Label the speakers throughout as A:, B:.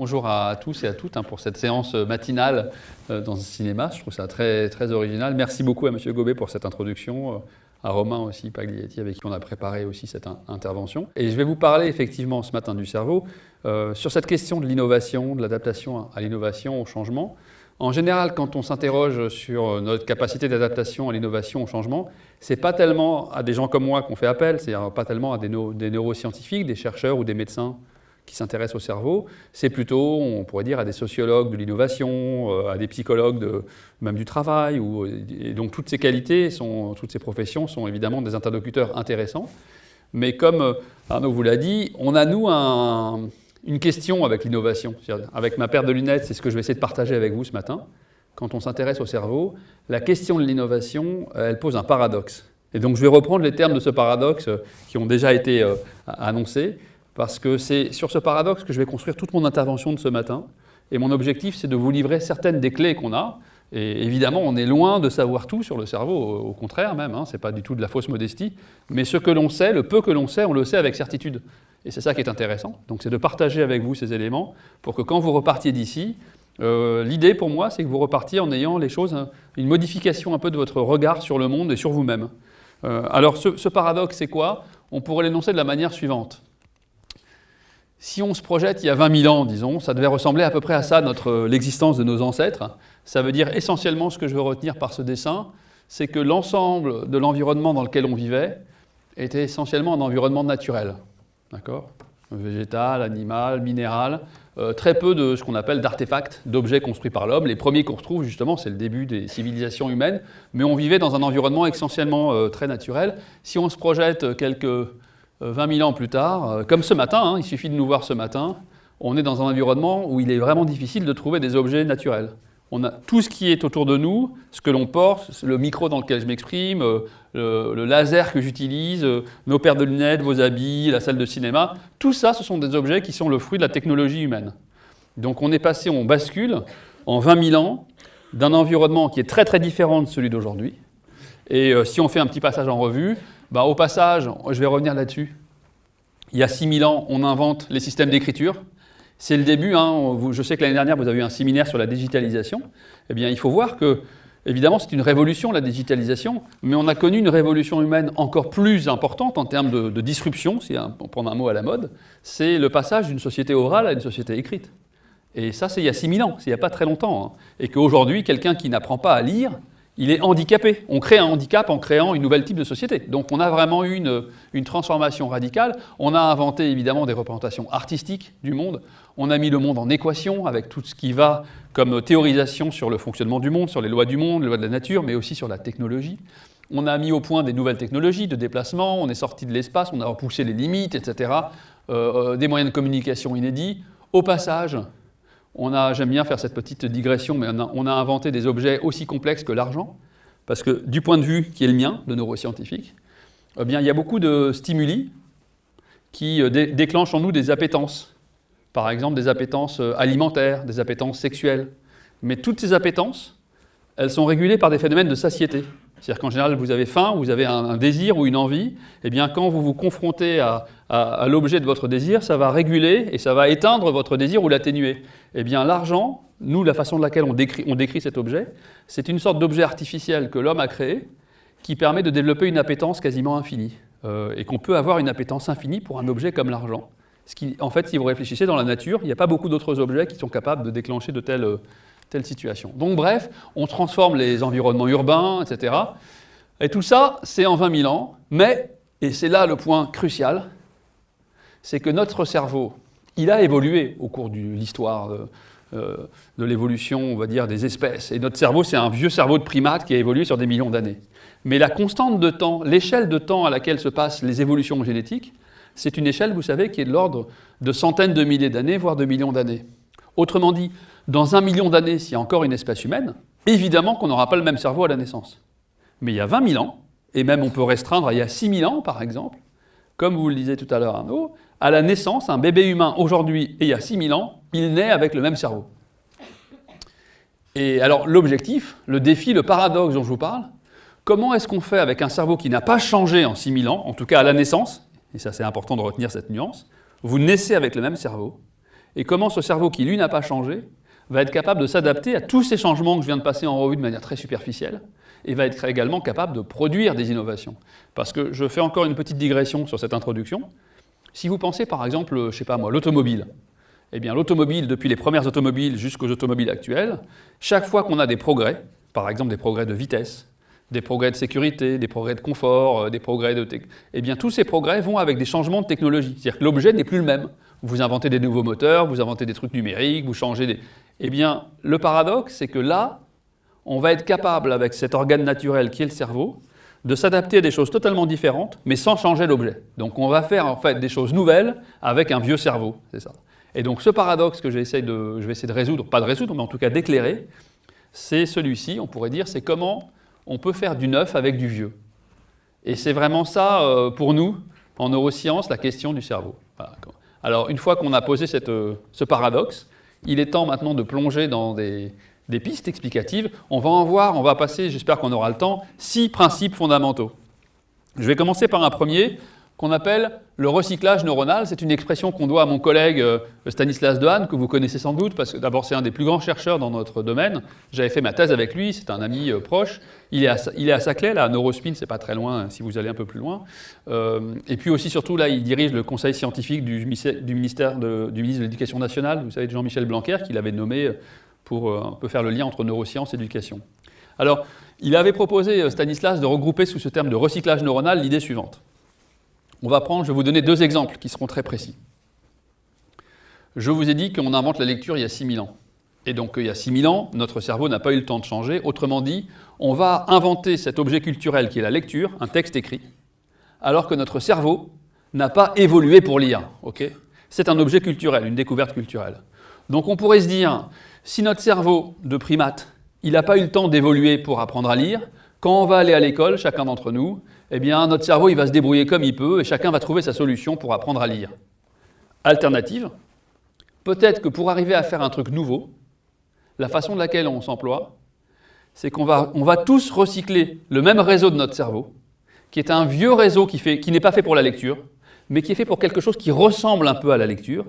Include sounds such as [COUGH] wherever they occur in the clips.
A: Bonjour à tous et à toutes hein, pour cette séance matinale euh, dans un cinéma. Je trouve ça très, original. Merci beaucoup à M. Gobet pour cette introduction, euh, à Romain aussi, Paglietti, avec qui on a préparé aussi cette intervention. Et je vais vous parler effectivement ce matin du cerveau euh, sur cette question de l'innovation, de l'adaptation à l'innovation, au changement. En général, quand on s'interroge sur notre capacité d'adaptation à l'innovation, au changement, ce n'est pas tellement à des gens comme moi qu'on fait appel, c'est pas tellement à des neuroscientifiques, des chercheurs ou des médecins qui s'intéressent au cerveau, c'est plutôt, on pourrait dire, à des sociologues de l'innovation, euh, à des psychologues de, même du travail. Ou, donc toutes ces qualités, sont, toutes ces professions sont évidemment des interlocuteurs intéressants. Mais comme euh, Arnaud vous l'a dit, on a nous une question avec l'innovation. Avec ma paire de lunettes, c'est ce que je vais essayer de partager avec vous ce matin. Quand on s'intéresse au cerveau, la question de l'innovation, elle pose un paradoxe. Et donc je vais reprendre les termes de ce paradoxe euh, qui ont déjà été annoncés parce que c'est sur ce paradoxe que je vais construire toute mon intervention de ce matin. Et mon objectif, c'est de vous livrer certaines des clés qu'on a. Et évidemment, on est loin de savoir tout sur le cerveau, au contraire même, hein, ce n'est pas du tout de la fausse modestie. Mais ce que l'on sait, le peu que l'on sait, on le sait avec certitude. Et c'est ça qui est intéressant. Donc c'est de partager avec vous ces éléments pour que quand vous repartiez d'ici, euh, l'idée pour moi, c'est que vous repartiez en ayant les choses, hein, une modification un peu de votre regard sur le monde et sur vous-même. Euh, alors ce, ce paradoxe, c'est quoi? On pourrait l'énoncer de la manière suivante. Si on se projette il y a 20 000 ans, disons, ça devait ressembler à peu près à ça, l'existence de nos ancêtres. Ça veut dire essentiellement ce que je veux retenir par ce dessin, c'est que l'ensemble de l'environnement dans lequel on vivait était essentiellement un environnement naturel. D'accord? Végétal, animal, minéral. Euh, très peu de ce qu'on appelle d'artefacts, d'objets construits par l'homme. Les premiers qu'on retrouve, justement, c'est le début des civilisations humaines. Mais on vivait dans un environnement essentiellement euh, très naturel. Si on se projette quelques 20 euh, 000 ans plus tard, euh, comme ce matin, hein, il suffit de nous voir ce matin, on est dans un environnement où il est vraiment difficile de trouver des objets naturels. On a tout ce qui est autour de nous, ce que l'on porte, le micro dans lequel je m'exprime, euh, le, laser que j'utilise, nos paires de lunettes, vos habits, la salle de cinéma, tout ça, ce sont des objets qui sont le fruit de la technologie humaine. Donc on est passé, on bascule en 20 000 ans d'un environnement qui est très très différent de celui d'aujourd'hui. Et si on fait un petit passage en revue, bah, au passage, je vais revenir là-dessus. Il y a 6000 ans, on invente les systèmes d'écriture. C'est le début. Hein. je sais que l'année dernière, vous avez eu un séminaire sur la digitalisation. Eh bien, il faut voir que, évidemment, c'est une révolution, la digitalisation, mais on a connu une révolution humaine encore plus importante en termes de, disruption, si on prend un mot à la mode, c'est le passage d'une société orale à une société écrite. Et ça, c'est il y a 6000 ans, c'est il n'y a pas très longtemps. Hein. Et qu'aujourd'hui, quelqu'un qui n'apprend pas à lire, il est handicapé. On crée un handicap en créant une nouvelle type de société. Donc on a vraiment eu une, transformation radicale. On a inventé évidemment des représentations artistiques du monde. On a mis le monde en équation avec tout ce qui va comme théorisation sur le fonctionnement du monde, sur les lois du monde, les lois de la nature, mais aussi sur la technologie. On a mis au point des nouvelles technologies de déplacement, on est sorti de l'espace, on a repoussé les limites, etc. Euh, euh, des moyens de communication inédits. Au passage, j'aime bien faire cette petite digression, mais on a, inventé des objets aussi complexes que l'argent, parce que du point de vue qui est le mien, de neuroscientifique, eh bien, il y a beaucoup de stimuli qui euh, déclenchent en nous des appétences. Par exemple, des appétences euh, alimentaires, des appétences sexuelles. Mais toutes ces appétences, elles sont régulées par des phénomènes de satiété. C'est-à-dire qu'en général, vous avez faim, vous avez un, désir ou une envie, et eh bien quand vous vous confrontez à, l'objet de votre désir, ça va réguler et ça va éteindre votre désir ou l'atténuer. Eh bien l'argent, nous, la façon de laquelle on décrit, cet objet, c'est une sorte d'objet artificiel que l'homme a créé qui permet de développer une appétence quasiment infinie. Euh, et qu'on peut avoir une appétence infinie pour un objet comme l'argent. Ce qui, en fait, si vous réfléchissez dans la nature, il n'y a pas beaucoup d'autres objets qui sont capables de déclencher de telles telle situation. Donc bref, on transforme les environnements urbains, etc. Et tout ça, c'est en 20 000 ans, mais, et c'est là le point crucial, c'est que notre cerveau, il a évolué au cours de l'histoire de, euh, de l'évolution, on va dire, des espèces. Et notre cerveau, c'est un vieux cerveau de primate qui a évolué sur des millions d'années. Mais la constante de temps, l'échelle de temps à laquelle se passent les évolutions génétiques, c'est une échelle, vous savez, qui est de l'ordre de centaines de milliers d'années, voire de millions d'années. Autrement dit, dans un million d'années, s'il y a encore une espèce humaine, évidemment qu'on n'aura pas le même cerveau à la naissance. Mais il y a 20 000 ans, et même on peut restreindre à il y a 6 000 ans, par exemple, comme vous le disiez tout à l'heure Arnaud, à la naissance, un bébé humain aujourd'hui et il y a 6 000 ans, il naît avec le même cerveau. Et alors l'objectif, le défi, le paradoxe dont je vous parle, comment est-ce qu'on fait avec un cerveau qui n'a pas changé en 6 000 ans, en tout cas à la naissance, et ça c'est important de retenir cette nuance, vous naissez avec le même cerveau, et comment ce cerveau qui, lui, n'a pas changé, va être capable de s'adapter à tous ces changements que je viens de passer en revue de manière très superficielle, et va être également capable de produire des innovations. Parce que je fais encore une petite digression sur cette introduction. Si vous pensez par exemple, je ne sais pas moi, l'automobile, eh bien l'automobile, depuis les premières automobiles jusqu'aux automobiles actuelles, chaque fois qu'on a des progrès, par exemple des progrès de vitesse, des progrès de sécurité, des progrès de confort, euh, des progrès de... Eh bien tous ces progrès vont avec des changements de technologie. C'est-à-dire que l'objet n'est plus le même. Vous inventez des nouveaux moteurs, vous inventez des trucs numériques, vous changez des... Eh bien le paradoxe, c'est que là, on va être capable, avec cet organe naturel qui est le cerveau, de s'adapter à des choses totalement différentes, mais sans changer l'objet. Donc on va faire en fait des choses nouvelles avec un vieux cerveau, c'est ça. Et donc ce paradoxe que je vais essayer de résoudre, pas de résoudre, mais en tout cas d'éclairer, c'est celui-ci, on pourrait dire, c'est comment on peut faire du neuf avec du vieux. Et c'est vraiment ça, euh, pour nous, en neurosciences, la question du cerveau. Alors une fois qu'on a posé euh, ce paradoxe, il est temps maintenant de plonger dans des, des pistes explicatives. On va en voir, on va passer, j'espère qu'on aura le temps, six principes fondamentaux. Je vais commencer par un premier qu'on appelle le recyclage neuronal. C'est une expression qu'on doit à mon collègue euh, Stanislas Dehaene, que vous connaissez sans doute, parce que d'abord c'est un des plus grands chercheurs dans notre domaine. J'avais fait ma thèse avec lui, c'est un ami euh, proche. Il est, à, il est à Saclay, là, à Neurospin, c'est pas très loin si vous allez un peu plus loin. Euh, et puis aussi, surtout, là, il dirige le conseil scientifique du, ministère de, du de l'Éducation nationale, vous savez, Jean-Michel Blanquer, qu'il avait nommé pour euh, un peu faire le lien entre neurosciences et éducation. Alors, il avait proposé, euh, Stanislas, de regrouper sous ce terme de recyclage neuronal l'idée suivante. On va prendre, je vais vous donner deux exemples qui seront très précis. Je vous ai dit qu'on invente la lecture il y a 6000 ans. Et donc, il y a 6000 ans, notre cerveau n'a pas eu le temps de changer. Autrement dit, on va inventer cet objet culturel qui est la lecture, un texte écrit, alors que notre cerveau n'a pas évolué pour lire. C'est un objet culturel, une découverte culturelle. Donc on pourrait se dire, si notre cerveau de primate, il n'a pas eu le temps d'évoluer pour apprendre à lire, quand on va aller à l'école, chacun d'entre nous, eh bien notre cerveau va se débrouiller comme il peut et chacun va trouver sa solution pour apprendre à lire. Alternative, peut-être que pour arriver à faire un truc nouveau, la façon de laquelle on s'emploie, c'est qu'on va, tous recycler le même réseau de notre cerveau, qui est un vieux réseau qui n'est pas fait pour la lecture, mais qui est fait pour quelque chose qui ressemble un peu à la lecture,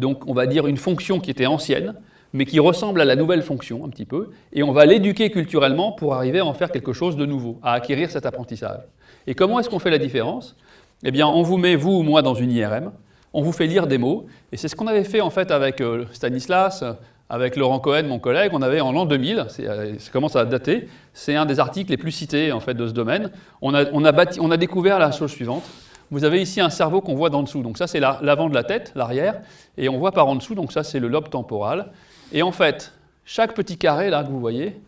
A: donc on va dire une fonction qui était ancienne, mais qui ressemble à la nouvelle fonction un petit peu, et on va l'éduquer culturellement pour arriver à en faire quelque chose de nouveau, à acquérir cet apprentissage. Et comment est-ce qu'on fait la différence? Eh bien, on vous met, vous ou moi, dans une IRM, on vous fait lire des mots, et c'est ce qu'on avait fait en fait avec euh, Stanislas, avec Laurent Cohen, mon collègue, on avait en l'an 2000, euh, ça commence à dater, c'est un des articles les plus cités en fait de ce domaine, on a, on a, on a découvert la chose suivante, vous avez ici un cerveau qu'on voit d'en dessous, donc ça c'est l'avant de la tête, l'arrière, et on voit par en dessous, donc ça c'est le lobe temporal, et en fait, chaque petit carré là que vous voyez,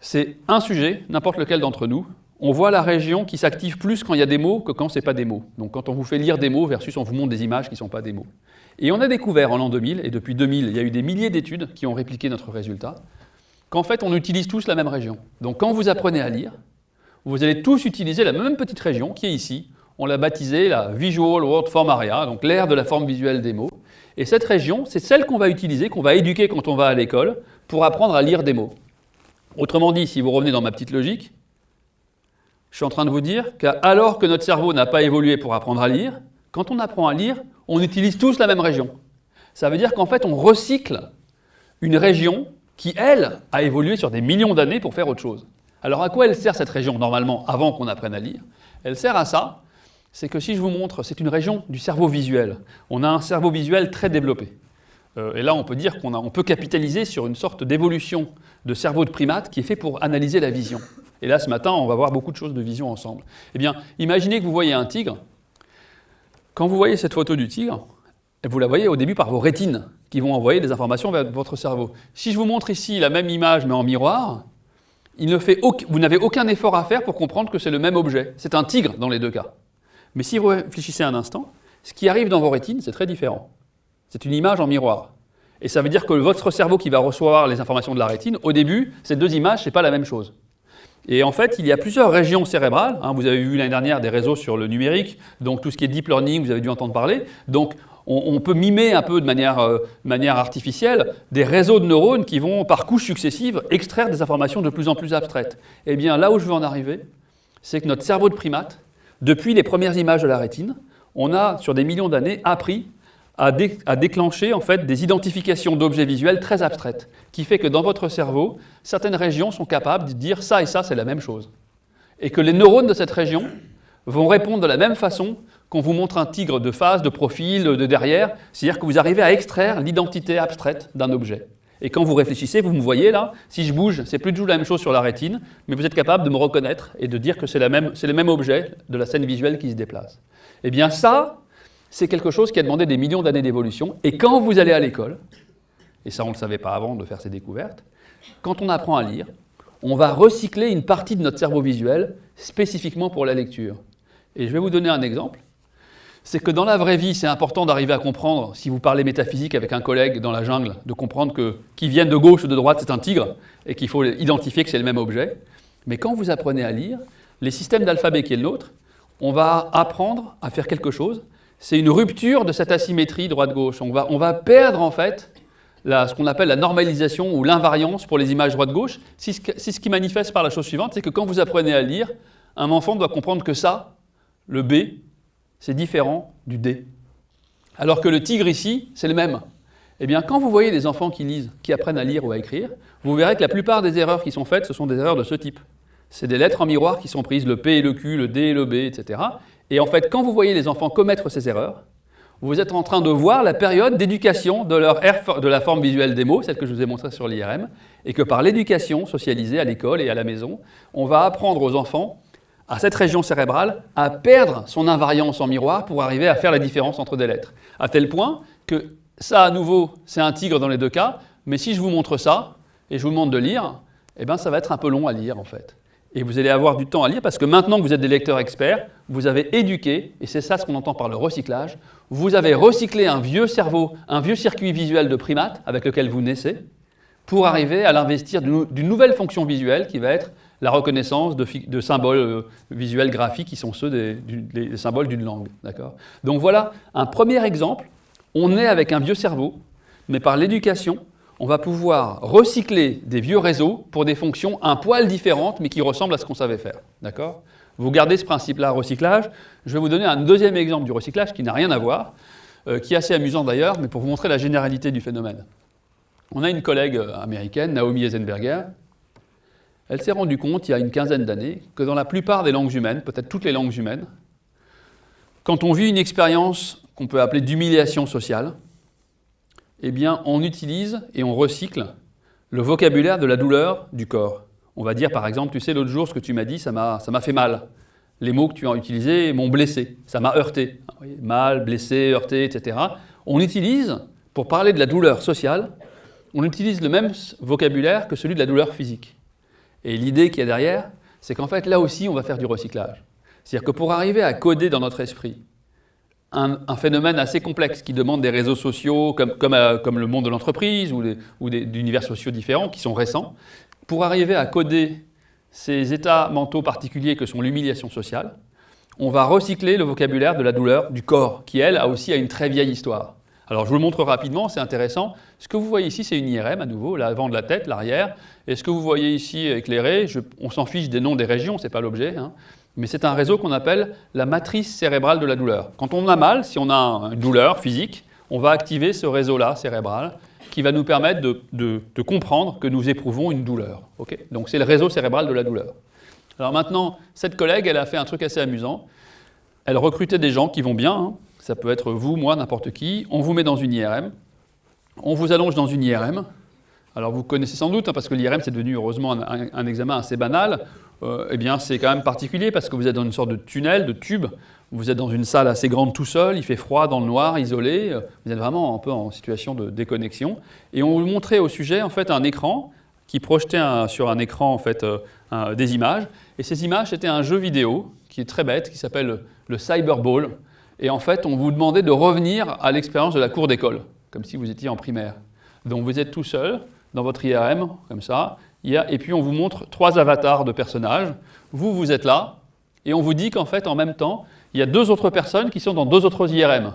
A: c'est un sujet, n'importe lequel d'entre nous. On voit la région qui s'active plus quand il y a des mots que quand ce n'est pas des mots. Donc quand on vous fait lire des mots versus on vous montre des images qui ne sont pas des mots. Et on a découvert en l'an 2000, et depuis 2000, il y a eu des milliers d'études qui ont répliqué notre résultat, qu'en fait on utilise tous la même région. Donc quand vous apprenez à lire, vous allez tous utiliser la même petite région qui est ici. On l'a baptisée la Visual Word Form Area, donc l'aire de la forme visuelle des mots. Et cette région, c'est celle qu'on va utiliser, qu'on va éduquer quand on va à l'école, pour apprendre à lire des mots. Autrement dit, si vous revenez dans ma petite logique, je suis en train de vous dire qu'alors que notre cerveau n'a pas évolué pour apprendre à lire, quand on apprend à lire, on utilise tous la même région. Ça veut dire qu'en fait, on recycle une région qui, elle, a évolué sur des millions d'années pour faire autre chose. Alors à quoi elle sert cette région, normalement, avant qu'on apprenne à lire? Elle sert à ça, c'est que si je vous montre, c'est une région du cerveau visuel. On a un cerveau visuel très développé. Euh, et là, on peut dire qu'on peut capitaliser sur une sorte d'évolution de cerveau de primate qui est fait pour analyser la vision. Et là, ce matin, on va voir beaucoup de choses de vision ensemble. Eh bien, imaginez que vous voyez un tigre. Quand vous voyez cette photo du tigre, vous la voyez au début par vos rétines, qui vont envoyer des informations vers votre cerveau. Si je vous montre ici la même image, mais en miroir, vous n'avez aucun effort à faire pour comprendre que c'est le même objet. C'est un tigre dans les deux cas. Mais si vous réfléchissez un instant, ce qui arrive dans vos rétines, c'est très différent. C'est une image en miroir. Et ça veut dire que votre cerveau qui va recevoir les informations de la rétine, au début, ces deux images, ce n'est pas la même chose. Et en fait, il y a plusieurs régions cérébrales. Hein. vous avez vu l'année dernière des réseaux sur le numérique, donc tout ce qui est deep learning, vous avez dû entendre parler. Donc on, peut mimer un peu de manière, euh, manière, artificielle des réseaux de neurones qui vont, par couches successives, extraire des informations de plus en plus abstraites. Eh bien, là où je veux en arriver, c'est que notre cerveau de primate, depuis les premières images de la rétine, on a, sur des millions d'années, appris à, déclencher en fait des identifications d'objets visuels très abstraites, qui fait que dans votre cerveau, certaines régions sont capables de dire ça et ça, c'est la même chose. Et que les neurones de cette région vont répondre de la même façon qu'on vous montre un tigre de face, de profil, de derrière, c'est-à-dire que vous arrivez à extraire l'identité abstraite d'un objet. Et quand vous réfléchissez, vous me voyez là, si je bouge, c'est plus du tout la même chose sur la rétine, mais vous êtes capable de me reconnaître et de dire que c'est le même objet de la scène visuelle qui se déplace. Eh bien ça, c'est quelque chose qui a demandé des millions d'années d'évolution. Et quand vous allez à l'école, et ça on ne le savait pas avant de faire ces découvertes, quand on apprend à lire, on va recycler une partie de notre cerveau visuel spécifiquement pour la lecture. Et je vais vous donner un exemple. C'est que dans la vraie vie, c'est important d'arriver à comprendre, si vous parlez métaphysique avec un collègue dans la jungle, de comprendre que qui vienne de gauche ou de droite, c'est un tigre, et qu'il faut identifier que c'est le même objet. Mais quand vous apprenez à lire, les systèmes d'alphabet qui est le nôtre, on va apprendre à faire quelque chose c'est une rupture de cette asymétrie droite-gauche. On va, on va perdre en fait ce qu'on appelle la normalisation ou l'invariance pour les images droite-gauche. C'est ce qui manifeste par la chose suivante, c'est que quand vous apprenez à lire, un enfant doit comprendre que ça, le B, c'est différent du D. Alors que le tigre ici, c'est le même. Eh bien, quand vous voyez des enfants qui lisent, qui apprennent à lire ou à écrire, vous verrez que la plupart des erreurs qui sont faites, ce sont des erreurs de ce type. C'est des lettres en miroir qui sont prises, le P et le Q, le D et le B, etc. Et en fait, quand vous voyez les enfants commettre ces erreurs, vous êtes en train de voir la période d'éducation de, de la forme visuelle des mots, celle que je vous ai montrée sur l'IRM, et que par l'éducation socialisée à l'école et à la maison, on va apprendre aux enfants, à cette région cérébrale, à perdre son invariance en miroir pour arriver à faire la différence entre des lettres. À tel point que ça, à nouveau, c'est un tigre dans les deux cas, mais si je vous montre ça, et je vous demande de lire, eh bien ça va être un peu long à lire en fait et vous allez avoir du temps à lire parce que maintenant que vous êtes des lecteurs experts, vous avez éduqué, et c'est ça ce qu'on entend par le recyclage, vous avez recyclé un vieux cerveau, un vieux circuit visuel de primate avec lequel vous naissez, pour arriver à l'investir d'une nouvelle fonction visuelle qui va être la reconnaissance de, symboles euh, visuels graphiques qui sont ceux des, symboles d'une langue. Donc voilà un premier exemple. On est avec un vieux cerveau, mais par l'éducation, on va pouvoir recycler des vieux réseaux pour des fonctions un poil différentes, mais qui ressemblent à ce qu'on savait faire. Vous gardez ce principe-là, recyclage. Je vais vous donner un deuxième exemple du recyclage qui n'a rien à voir, euh, qui est assez amusant d'ailleurs, mais pour vous montrer la généralité du phénomène. On a une collègue euh, américaine, Naomi Eisenberger. Elle s'est rendue compte, il y a une quinzaine d'années, que dans la plupart des langues humaines, peut-être toutes les langues humaines, quand on vit une expérience qu'on peut appeler d'humiliation sociale, eh bien, on utilise et on recycle le vocabulaire de la douleur du corps. On va dire par exemple, tu sais, l'autre jour, ce que tu m'as dit, ça m'a fait mal. Les mots que tu as utilisés m'ont blessé, ça m'a heurté. Mal, blessé, heurté, etc. On utilise, pour parler de la douleur sociale, on utilise le même vocabulaire que celui de la douleur physique. Et l'idée qui est derrière, c'est qu'en fait, là aussi, on va faire du recyclage. C'est-à-dire que pour arriver à coder dans notre esprit un, phénomène assez complexe qui demande des réseaux sociaux comme, euh, le monde de l'entreprise ou d'univers sociaux différents qui sont récents, pour arriver à coder ces états mentaux particuliers que sont l'humiliation sociale, on va recycler le vocabulaire de la douleur du corps, qui elle a aussi une très vieille histoire. Alors je vous le montre rapidement, c'est intéressant. Ce que vous voyez ici, c'est une IRM à nouveau, l'avant de la tête, l'arrière. Et ce que vous voyez ici éclairé, on s'en fiche des noms des régions, ce n'est pas l'objet. Hein mais c'est un réseau qu'on appelle la matrice cérébrale de la douleur. Quand on a mal, si on a une douleur physique, on va activer ce réseau-là cérébral qui va nous permettre de, comprendre que nous éprouvons une douleur. Donc c'est le réseau cérébral de la douleur. Alors maintenant, cette collègue, elle a fait un truc assez amusant. Elle recrutait des gens qui vont bien, hein. ça peut être vous, moi, n'importe qui. On vous met dans une IRM, on vous allonge dans une IRM. Alors vous connaissez sans doute, hein, parce que l'IRM c'est devenu heureusement un examen assez banal, euh, eh bien c'est quand même particulier parce que vous êtes dans une sorte de tunnel, de tube, vous êtes dans une salle assez grande tout seul, il fait froid dans le noir, isolé, euh, vous êtes vraiment un peu en situation de déconnexion. Et on vous montrait au sujet en fait un écran qui projetait sur un écran en fait euh, des images. Et ces images c'était un jeu vidéo qui est très bête, qui s'appelle le Cyberball. Et en fait on vous demandait de revenir à l'expérience de la cour d'école, comme si vous étiez en primaire. Donc vous êtes tout seul dans votre IRM, comme ça, et puis on vous montre trois avatars de personnages. Vous, vous êtes là, et on vous dit qu'en fait, en même temps, il y a deux autres personnes qui sont dans deux autres IRM.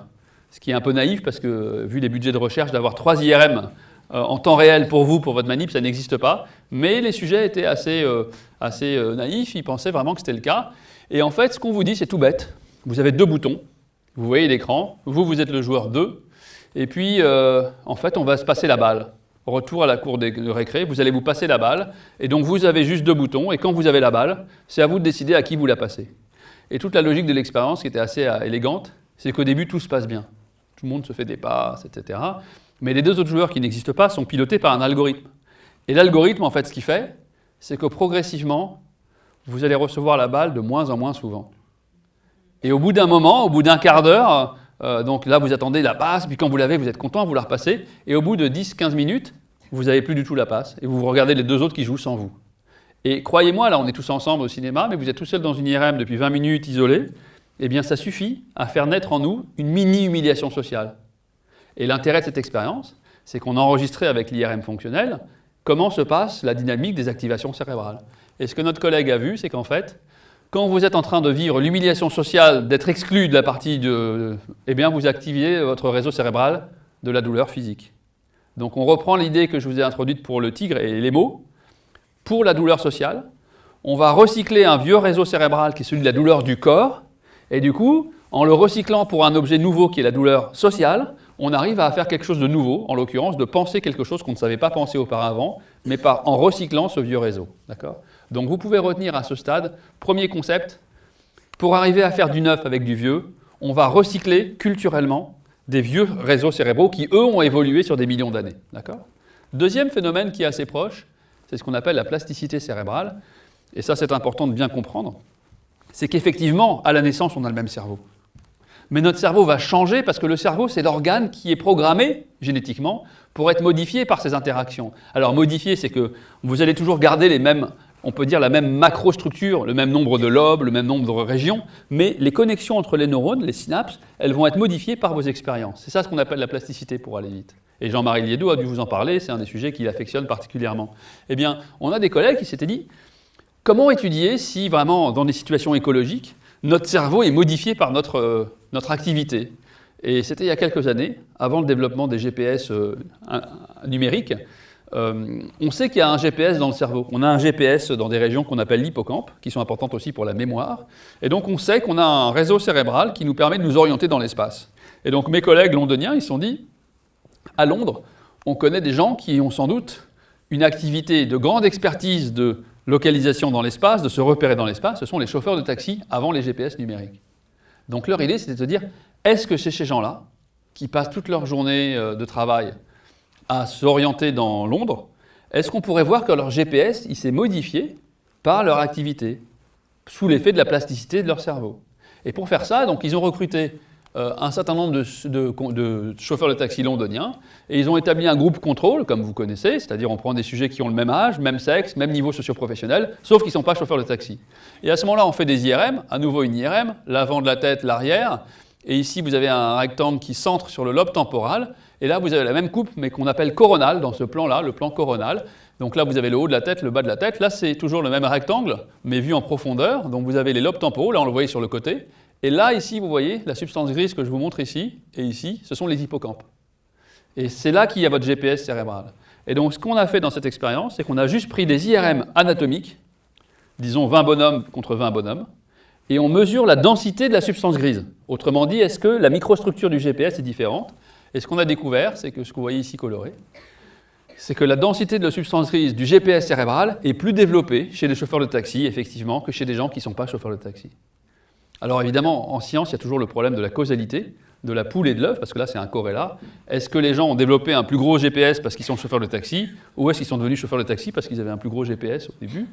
A: Ce qui est un peu naïf, parce que vu les budgets de recherche, d'avoir trois IRM euh, en temps réel pour vous, pour votre manip, ça n'existe pas. Mais les sujets étaient assez, euh, assez euh, naïfs, ils pensaient vraiment que c'était le cas. Et en fait, ce qu'on vous dit, c'est tout bête. Vous avez deux boutons, vous voyez l'écran, vous, vous êtes le joueur 2, Et puis, en fait, on va se passer la balle. Retour à la cour de récré, vous allez vous passer la balle. Et donc, vous avez juste deux boutons. Et quand vous avez la balle, c'est à vous de décider à qui vous la passez. Et toute la logique de l'expérience, qui était assez euh, élégante, c'est qu'au début, tout se passe bien. Tout le monde se fait des passes, etc. Mais les deux autres joueurs qui n'existent pas sont pilotés par un algorithme. Et l'algorithme, en fait, ce qu'il fait, c'est que progressivement, vous allez recevoir la balle de moins en moins souvent. Et au bout d'un moment, au bout d'un quart d'heure, euh, donc là, vous attendez la passe, puis quand vous l'avez, vous êtes content, vous la repassez, et au bout de 10-15 minutes, vous n'avez plus du tout la passe, et vous regardez les deux autres qui jouent sans vous. Et croyez-moi, là, on est tous ensemble au cinéma, mais vous êtes tout seul dans une IRM depuis 20 minutes, isolé, eh bien, ça suffit à faire naître en nous une mini-humiliation sociale. Et l'intérêt de cette expérience, c'est qu'on a enregistré avec l'IRM fonctionnel comment se passe la dynamique des activations cérébrales. Et ce que notre collègue a vu, c'est qu'en fait, quand vous êtes en train de vivre l'humiliation sociale, d'être exclu de la partie de... Eh bien, vous activez votre réseau cérébral de la douleur physique. Donc on reprend l'idée que je vous ai introduite pour le tigre et les mots. Pour la douleur sociale, on va recycler un vieux réseau cérébral qui est celui de la douleur du corps, et du coup, en le recyclant pour un objet nouveau qui est la douleur sociale, on arrive à faire quelque chose de nouveau, en l'occurrence de penser quelque chose qu'on ne savait pas penser auparavant, mais en recyclant ce vieux réseau. D'accord? Donc vous pouvez retenir à ce stade, premier concept, pour arriver à faire du neuf avec du vieux, on va recycler culturellement des vieux réseaux cérébraux qui, eux, ont évolué sur des millions d'années. Deuxième phénomène qui est assez proche, c'est ce qu'on appelle la plasticité cérébrale. Et ça, c'est important de bien comprendre. C'est qu'effectivement, à la naissance, on a le même cerveau. Mais notre cerveau va changer parce que le cerveau, c'est l'organe qui est programmé génétiquement pour être modifié par ces interactions. Alors modifié, c'est que vous allez toujours garder les mêmes on peut dire la même macrostructure, le même nombre de lobes, le même nombre de régions, mais les connexions entre les neurones, les synapses, elles vont être modifiées par vos expériences. C'est ça ce qu'on appelle la plasticité pour aller vite. Et Jean-Marie Liedou a dû vous en parler, c'est un des sujets qu'il affectionne particulièrement. Eh bien, on a des collègues qui s'étaient dit, comment étudier si vraiment, dans des situations écologiques, notre cerveau est modifié par notre, euh, activité? Et c'était il y a quelques années, avant le développement des GPS euh, numériques, euh, on sait qu'il y a un GPS dans le cerveau. On a un GPS dans des régions qu'on appelle l'hippocampe, qui sont importantes aussi pour la mémoire. Et donc on sait qu'on a un réseau cérébral qui nous permet de nous orienter dans l'espace. Et donc mes collègues londoniens, ils se sont dit, à Londres, on connaît des gens qui ont sans doute une activité de grande expertise de localisation dans l'espace, de se repérer dans l'espace, ce sont les chauffeurs de taxi avant les GPS numériques. Donc leur idée, c'était de se dire, est-ce que chez ces gens-là, qui passent toute leur journée euh, de travail à s'orienter dans Londres, est-ce qu'on pourrait voir que leur GPS il s'est modifié par leur activité, sous l'effet de la plasticité de leur cerveau? Et pour faire ça, donc, ils ont recruté euh, un certain nombre de, chauffeurs de taxi londoniens, et ils ont établi un groupe contrôle, comme vous connaissez, c'est-à-dire on prend des sujets qui ont le même âge, même sexe, même niveau socio-professionnel, sauf qu'ils ne sont pas chauffeurs de taxi. Et à ce moment-là, on fait des IRM, à nouveau une IRM, l'avant de la tête, l'arrière, et ici vous avez un rectangle qui centre sur le lobe temporal, et là, vous avez la même coupe, mais qu'on appelle coronale dans ce plan-là, le plan coronal. Donc là, vous avez le haut de la tête, le bas de la tête. Là, c'est toujours le même rectangle, mais vu en profondeur. Donc vous avez les lobes temporaux, là, on le voyait sur le côté. Et là, ici, vous voyez, la substance grise que je vous montre ici, et ici, ce sont les hippocampes. Et c'est là qu'il y a votre GPS cérébral. Et donc, ce qu'on a fait dans cette expérience, c'est qu'on a juste pris des IRM anatomiques, disons 20 bonhommes contre 20 bonhommes, et on mesure la densité de la substance grise. Autrement dit, est-ce que la microstructure du GPS est différente et ce qu'on a découvert, c'est que ce que vous voyez ici coloré, c'est que la densité de la substance grise du GPS cérébral est plus développée chez les chauffeurs de taxi, effectivement, que chez des gens qui ne sont pas chauffeurs de taxi. Alors évidemment, en science, il y a toujours le problème de la causalité, de la poule et de l'œuf, parce que là, c'est un corrélat. Est-ce que les gens ont développé un plus gros GPS parce qu'ils sont chauffeurs de taxi, ou est-ce qu'ils sont devenus chauffeurs de taxi parce qu'ils avaient un plus gros GPS au début?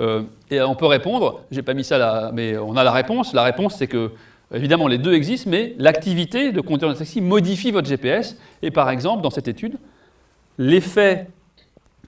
A: Euh, Et on peut répondre, j'ai pas mis ça là, mais on a la réponse. La réponse, c'est que Évidemment, les deux existent, mais l'activité de conduire un taxi modifie votre GPS. Et par exemple, dans cette étude, l'effet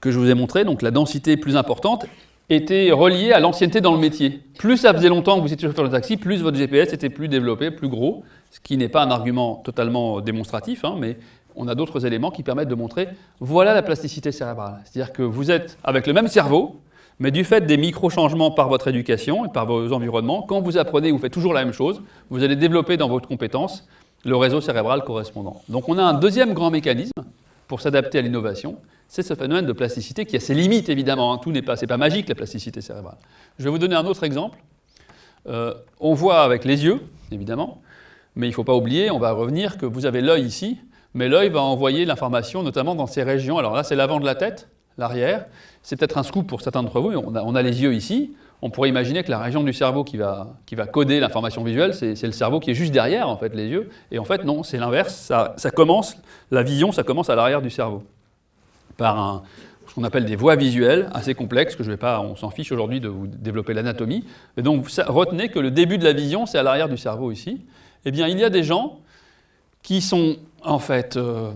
A: que je vous ai montré, donc la densité plus importante, était relié à l'ancienneté dans le métier. Plus ça faisait longtemps que vous étiez chauffeur de taxi, plus votre GPS était plus développé, plus gros, ce qui n'est pas un argument totalement démonstratif, hein, mais on a d'autres éléments qui permettent de montrer voilà la plasticité cérébrale. C'est-à-dire que vous êtes avec le même cerveau, mais du fait des micro-changements par votre éducation et par vos environnements, quand vous apprenez, vous faites toujours la même chose, vous allez développer dans votre compétence le réseau cérébral correspondant. Donc on a un deuxième grand mécanisme pour s'adapter à l'innovation, c'est ce phénomène de plasticité qui a ses limites évidemment, hein. tout n'est pas, pas magique la plasticité cérébrale. Je vais vous donner un autre exemple. Euh, on voit avec les yeux, évidemment, mais il ne faut pas oublier, on va revenir, que vous avez l'œil ici, mais l'œil va envoyer l'information notamment dans ces régions. Alors là, c'est l'avant de la tête, l'arrière. C'est peut-être un scoop pour certains d'entre vous, mais on a, les yeux ici. On pourrait imaginer que la région du cerveau qui va, qui va coder l'information visuelle, c'est le cerveau qui est juste derrière, en fait, les yeux. Et en fait, non, c'est l'inverse. Ça, commence, la vision, ça commence à l'arrière du cerveau. Par ce qu'on appelle des voies visuelles assez complexes, que je vais pas, on s'en fiche aujourd'hui de vous développer l'anatomie. Mais donc, retenez que le début de la vision, c'est à l'arrière du cerveau ici. Eh bien, il y a des gens qui sont, en fait, euh,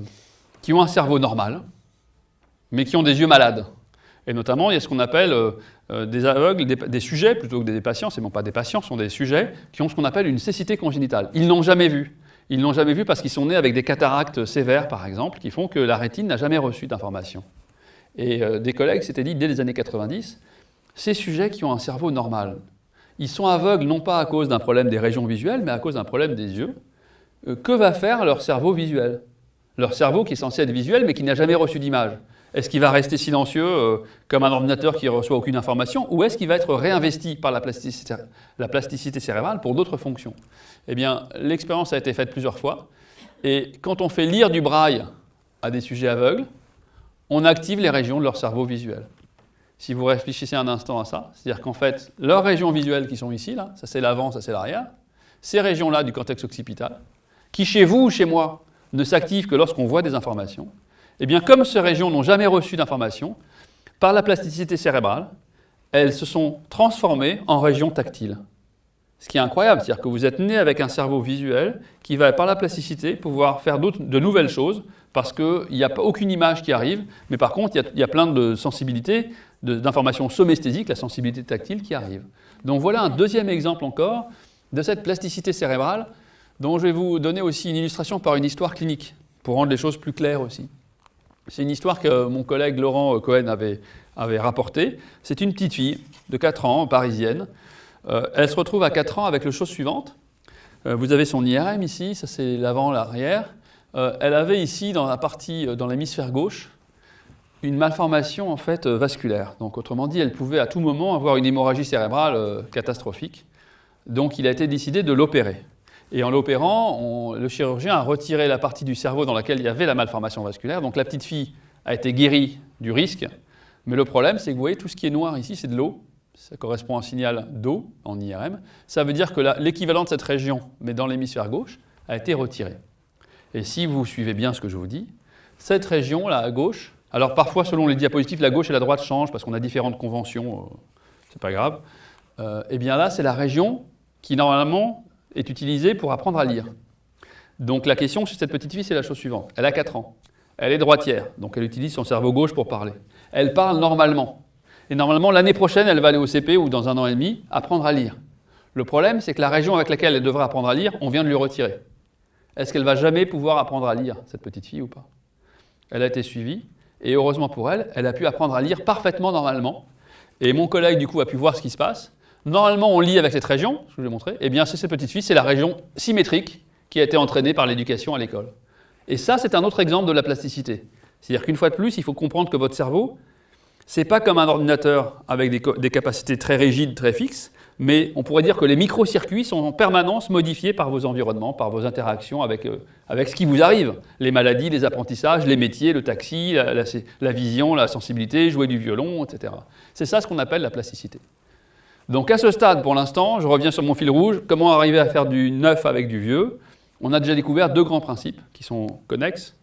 A: qui ont un cerveau normal, mais qui ont des yeux malades. Et notamment, il y a ce qu'on appelle euh, euh, des aveugles, des, sujets, plutôt que des patients, c'est bon pas des patients, ce sont des sujets qui ont ce qu'on appelle une cécité congénitale. Ils n'ont jamais vu. Ils n'ont jamais vu parce qu'ils sont nés avec des cataractes sévères, par exemple, qui font que la rétine n'a jamais reçu d'informations. Et euh, des collègues s'étaient dit, dès les années 90, ces sujets qui ont un cerveau normal, ils sont aveugles non pas à cause d'un problème des régions visuelles, mais à cause d'un problème des yeux. Que va faire leur cerveau visuel? Leur cerveau qui est censé être visuel, mais qui n'a jamais reçu d'image. Est-ce qu'il va rester silencieux euh, comme un ordinateur qui ne reçoit aucune information ou est-ce qu'il va être réinvesti par la plasticité, la plasticité cérébrale pour d'autres fonctions? Eh bien, l'expérience a été faite plusieurs fois et quand on fait lire du braille à des sujets aveugles, on active les régions de leur cerveau visuel. Si vous réfléchissez un instant à ça, c'est-à-dire qu'en fait, leurs régions visuelles qui sont ici, là, ça c'est l'avant, ça c'est l'arrière, ces régions-là du cortex occipital, qui chez vous ou chez moi ne s'activent que lorsqu'on voit des informations, eh bien, comme ces régions n'ont jamais reçu d'informations, par la plasticité cérébrale, elles se sont transformées en régions tactiles. Ce qui est incroyable, c'est-à-dire que vous êtes né avec un cerveau visuel qui va, par la plasticité, pouvoir faire de nouvelles choses parce qu'il n'y a aucune image qui arrive, mais par contre, il y y a plein de sensibilités, d'informations somesthésiques, la sensibilité tactile qui arrive. Donc voilà un deuxième exemple encore de cette plasticité cérébrale dont je vais vous donner aussi une illustration par une histoire clinique, pour rendre les choses plus claires aussi. C'est une histoire que mon collègue Laurent Cohen avait, rapportée. C'est une petite fille de 4 ans, parisienne. Euh, elle se retrouve à 4 ans avec le chose suivante. Euh, vous avez son IRM ici, ça c'est l'avant, l'arrière. Euh, elle avait ici, dans la partie, dans l'hémisphère gauche, une malformation en fait vasculaire. Donc autrement dit, elle pouvait à tout moment avoir une hémorragie cérébrale catastrophique. Donc il a été décidé de l'opérer. Et en l'opérant, le chirurgien a retiré la partie du cerveau dans laquelle il y avait la malformation vasculaire. Donc la petite fille a été guérie du risque. Mais le problème, c'est que vous voyez, tout ce qui est noir ici, c'est de l'eau. Ça correspond à un signal d'eau en IRM. Ça veut dire que l'équivalent de cette région, mais dans l'hémisphère gauche, a été retiré. Et si vous suivez bien ce que je vous dis, cette région là à gauche, alors parfois selon les diapositives, la gauche et la droite changent parce qu'on a différentes conventions, euh, c'est pas grave. Euh, et bien là, c'est la région qui normalement est utilisée pour apprendre à lire. Donc la question chez cette petite fille, c'est la chose suivante. Elle a 4 ans. Elle est droitière, donc elle utilise son cerveau gauche pour parler. Elle parle normalement. Et normalement, l'année prochaine, elle va aller au CP ou dans un an et demi, apprendre à lire. Le problème, c'est que la région avec laquelle elle devrait apprendre à lire, on vient de lui retirer. Est-ce qu'elle va jamais pouvoir apprendre à lire, cette petite fille, ou pas? Elle a été suivie, et heureusement pour elle, elle a pu apprendre à lire parfaitement normalement. Et mon collègue, du coup, a pu voir ce qui se passe. Normalement, on lit avec cette région, je vous l'ai montré. Eh bien, c'est cette petite fille, c'est la région symétrique qui a été entraînée par l'éducation à l'école. Et ça, c'est un autre exemple de la plasticité. C'est-à-dire qu'une fois de plus, il faut comprendre que votre cerveau, c'est pas comme un ordinateur avec des, capacités très rigides, très fixes, mais on pourrait dire que les microcircuits sont en permanence modifiés par vos environnements, par vos interactions avec, euh, avec ce qui vous arrive. Les maladies, les apprentissages, les métiers, le taxi, la vision, la sensibilité, jouer du violon, etc. C'est ça ce qu'on appelle la plasticité. Donc à ce stade, pour l'instant, je reviens sur mon fil rouge, comment arriver à faire du neuf avec du vieux? On a déjà découvert deux grands principes qui sont connexes.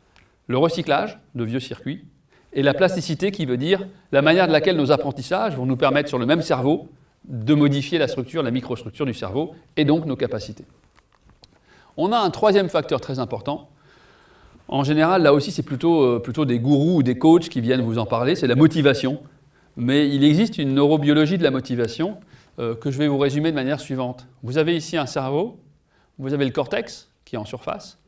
A: Le recyclage de vieux circuits et la plasticité qui veut dire la manière de laquelle nos apprentissages vont nous permettre sur le même cerveau de modifier la structure, la microstructure du cerveau et donc nos capacités. On a un troisième facteur très important. En général, là aussi, c'est plutôt, euh, plutôt des gourous ou des coachs qui viennent vous en parler, c'est la motivation. Mais il existe une neurobiologie de la motivation euh, que je vais vous résumer de manière suivante. Vous avez ici un cerveau, vous avez le cortex qui est en surface,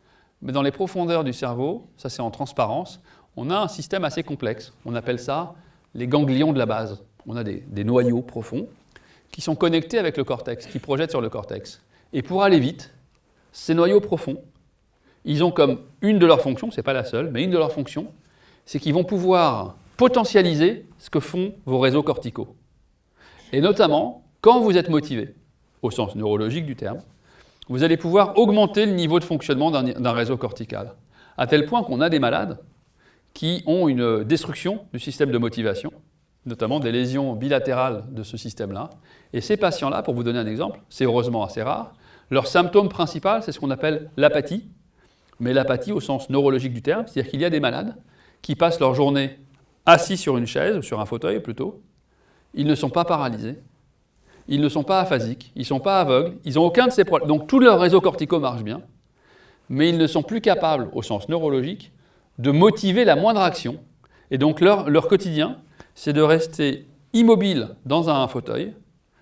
A: mais dans les profondeurs du cerveau, ça c'est en transparence, on a un système assez complexe. On appelle ça les ganglions de la base. On a des, des noyaux profonds qui sont connectés avec le cortex, qui projettent sur le cortex. Et pour aller vite, ces noyaux profonds, ils ont comme une de leurs fonctions, ce n'est pas la seule, mais une de leurs fonctions, c'est qu'ils vont pouvoir potentialiser ce que font vos réseaux corticaux. Et notamment, quand vous êtes motivé, au sens neurologique du terme, vous allez pouvoir augmenter le niveau de fonctionnement d'un réseau cortical. à tel point qu'on a des malades qui ont une destruction du système de motivation, notamment des lésions bilatérales de ce système-là. Et ces patients-là, pour vous donner un exemple, c'est heureusement assez rare, leur symptôme principal, c'est ce qu'on appelle l'apathie, mais l'apathie au sens neurologique du terme, c'est-à-dire qu'il y a des malades qui passent leur journée assis sur une chaise, ou sur un fauteuil plutôt, ils ne sont pas paralysés, ils ne sont pas aphasiques, ils ne sont pas aveugles, ils n'ont aucun de ces problèmes. Donc tout leur réseau cortico marche bien, mais ils ne sont plus capables, au sens neurologique, de motiver la moindre action. Et donc leur, leur quotidien, c'est de rester immobile dans un fauteuil,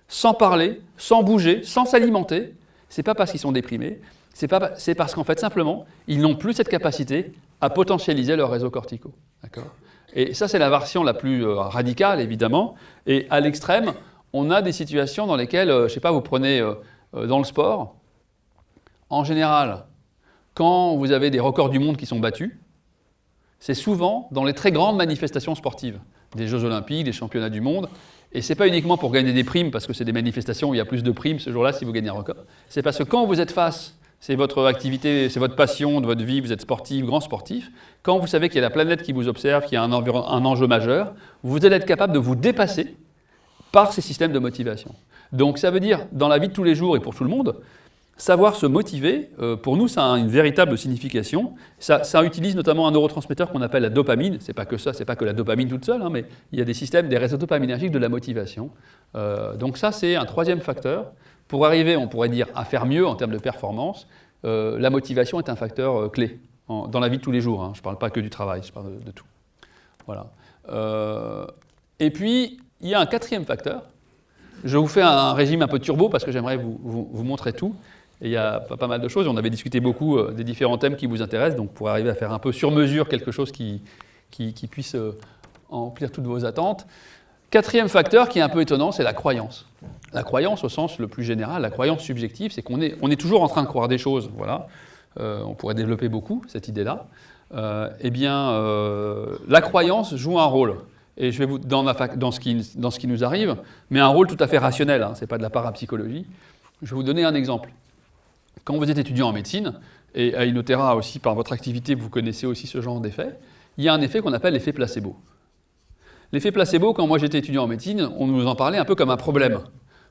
A: sans parler, sans bouger, sans s'alimenter. Ce n'est pas parce qu'ils sont déprimés, c'est parce qu'en fait, simplement, ils n'ont plus cette capacité à potentialiser leur réseau cortico. Et ça, c'est la version la plus euh, radicale, évidemment. Et à l'extrême, on a des situations dans lesquelles, euh, je ne sais pas, vous prenez euh, dans le sport, en général, quand vous avez des records du monde qui sont battus, c'est souvent dans les très grandes manifestations sportives, des Jeux Olympiques, des Championnats du monde, et ce n'est pas uniquement pour gagner des primes, parce que c'est des manifestations où il y a plus de primes ce jour-là si vous gagnez un record, c'est parce que quand vous êtes face, c'est votre activité, c'est votre passion de votre vie, vous êtes sportif, grand sportif, quand vous savez qu'il y a la planète qui vous observe, qu'il y a un, un enjeu majeur, vous allez être capable de vous dépasser par ces systèmes de motivation. Donc ça veut dire, dans la vie de tous les jours et pour tout le monde, Savoir se motiver, euh, pour nous, ça a une véritable signification. Ça, utilise notamment un neurotransmetteur qu'on appelle la dopamine. C'est pas que ça, c'est pas que la dopamine toute seule, hein, mais il y a des systèmes, des réseaux dopaminergiques de la motivation. Euh, donc ça, c'est un troisième facteur. Pour arriver, on pourrait dire, à faire mieux en termes de performance, euh, la motivation est un facteur clé dans la vie de tous les jours. Hein. Je ne parle pas que du travail, je parle de, tout. Voilà. et puis, il y a un quatrième facteur. Je vous fais un régime un peu turbo parce que j'aimerais vous, vous montrer tout. Il y a pas, mal de choses. On avait discuté beaucoup euh, des différents thèmes qui vous intéressent, donc pour arriver à faire un peu sur mesure quelque chose qui, qui, puisse euh, remplir toutes vos attentes. Quatrième facteur qui est un peu étonnant, c'est la croyance. La croyance au sens le plus général, la croyance subjective, c'est qu'on est, on est toujours en train de croire des choses. Voilà. Euh, on pourrait développer beaucoup cette idée-là. eh bien, la croyance joue un rôle. Et je vais vous, dans, ce qui nous arrive, mais un rôle tout à fait rationnel, hein, ce n'est pas de la parapsychologie. Je vais vous donner un exemple. Quand vous êtes étudiant en médecine, et à Inotera aussi, par votre activité, vous connaissez aussi ce genre d'effet, il y a un effet qu'on appelle l'effet placebo. L'effet placebo, quand moi j'étais étudiant en médecine, on nous en parlait un peu comme un problème.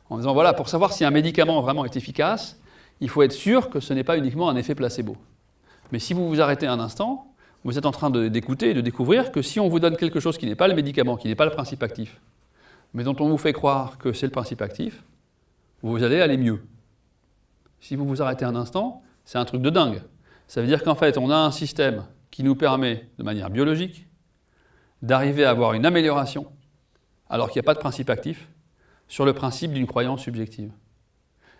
A: En disant, voilà, pour savoir si un médicament vraiment est efficace, il faut être sûr que ce n'est pas uniquement un effet placebo. Mais si vous vous arrêtez un instant, vous êtes en train d'écouter et de découvrir que si on vous donne quelque chose qui n'est pas le médicament, qui n'est pas le principe actif, mais dont on vous fait croire que c'est le principe actif, vous allez aller mieux si vous vous arrêtez un instant, c'est un truc de dingue. Ça veut dire qu'en fait, on a un système qui nous permet, de manière biologique, d'arriver à avoir une amélioration, alors qu'il n'y a pas de principe actif, sur le principe d'une croyance subjective.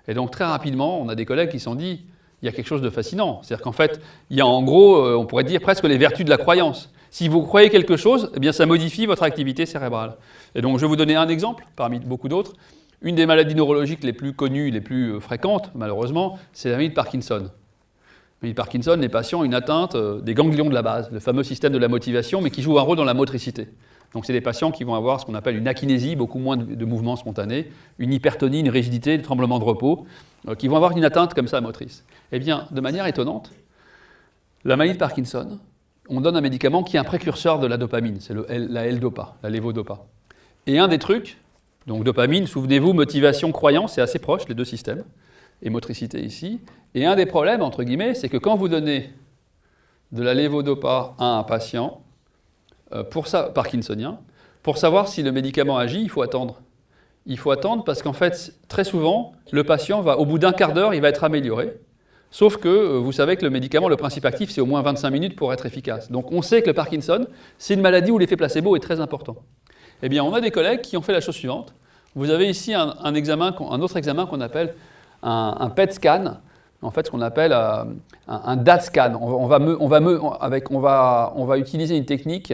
A: Et donc très rapidement, on a des collègues qui se sont dit, il y a quelque chose de fascinant. C'est-à-dire qu'en fait, il y a en gros, euh, on pourrait dire presque les vertus de la croyance. Si vous croyez quelque chose, eh bien ça modifie votre activité cérébrale. Et donc je vais vous donner un exemple, parmi beaucoup d'autres. Une des maladies neurologiques les plus connues, les plus euh, fréquentes, malheureusement, c'est la maladie de Parkinson. La maladie de Parkinson, les patients ont une atteinte euh, des ganglions de la base, le fameux système de la motivation, mais qui joue un rôle dans la motricité. Donc c'est des patients qui vont avoir ce qu'on appelle une akinésie, beaucoup moins de, mouvements spontanés, une hypertonie, une rigidité, des tremblements de repos, euh, qui vont avoir une atteinte comme ça motrice. Eh bien, de manière étonnante, la maladie de Parkinson, on donne un médicament qui est un précurseur de la dopamine, c'est la L-dopa, la levodopa. Et un des trucs, donc dopamine, souvenez-vous, motivation, croyance, c'est assez proche, les deux systèmes, et motricité ici. Et un des problèmes, entre guillemets, c'est que quand vous donnez de la lévodopa à un patient, pour ça, parkinsonien, pour savoir si le médicament agit, il faut attendre. Il faut attendre parce qu'en fait, très souvent, le patient va, au bout d'un quart d'heure, il va être amélioré. Sauf que euh, vous savez que le médicament, le principe actif, c'est au moins 25 minutes pour être efficace. Donc on sait que le Parkinson, c'est une maladie où l'effet placebo est très important. Eh bien, on a des collègues qui ont fait la chose suivante. Vous avez ici un, examen, un autre examen qu'on appelle un, PET scan, en fait ce qu'on appelle euh, un, DAT scan. On, va, on, va, avec, on, va, on va utiliser une technique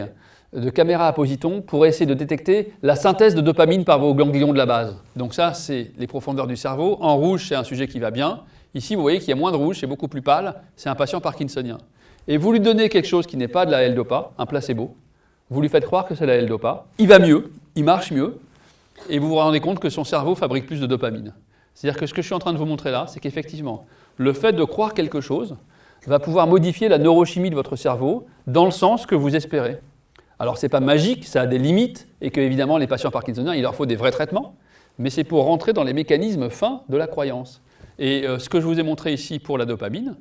A: de caméra à positons pour essayer de détecter la synthèse de dopamine par vos ganglions de la base. Donc ça, c'est les profondeurs du cerveau. En rouge, c'est un sujet qui va bien. Ici, vous voyez qu'il y a moins de rouge, c'est beaucoup plus pâle. C'est un patient parkinsonien. Et vous lui donnez quelque chose qui n'est pas de la L-Dopa, un placebo vous lui faites croire que c'est la L-Dopa, il va mieux, il marche mieux, et vous vous rendez compte que son cerveau fabrique plus de dopamine. C'est-à-dire que ce que je suis en train de vous montrer là, c'est qu'effectivement, le fait de croire quelque chose va pouvoir modifier la neurochimie de votre cerveau dans le sens que vous espérez. Alors, ce n'est pas magique, ça a des limites, et que, évidemment, les patients parkinsoniens, il leur faut des vrais traitements, mais c'est pour rentrer dans les mécanismes fins de la croyance. Et euh, ce que je vous ai montré ici pour la dopamine,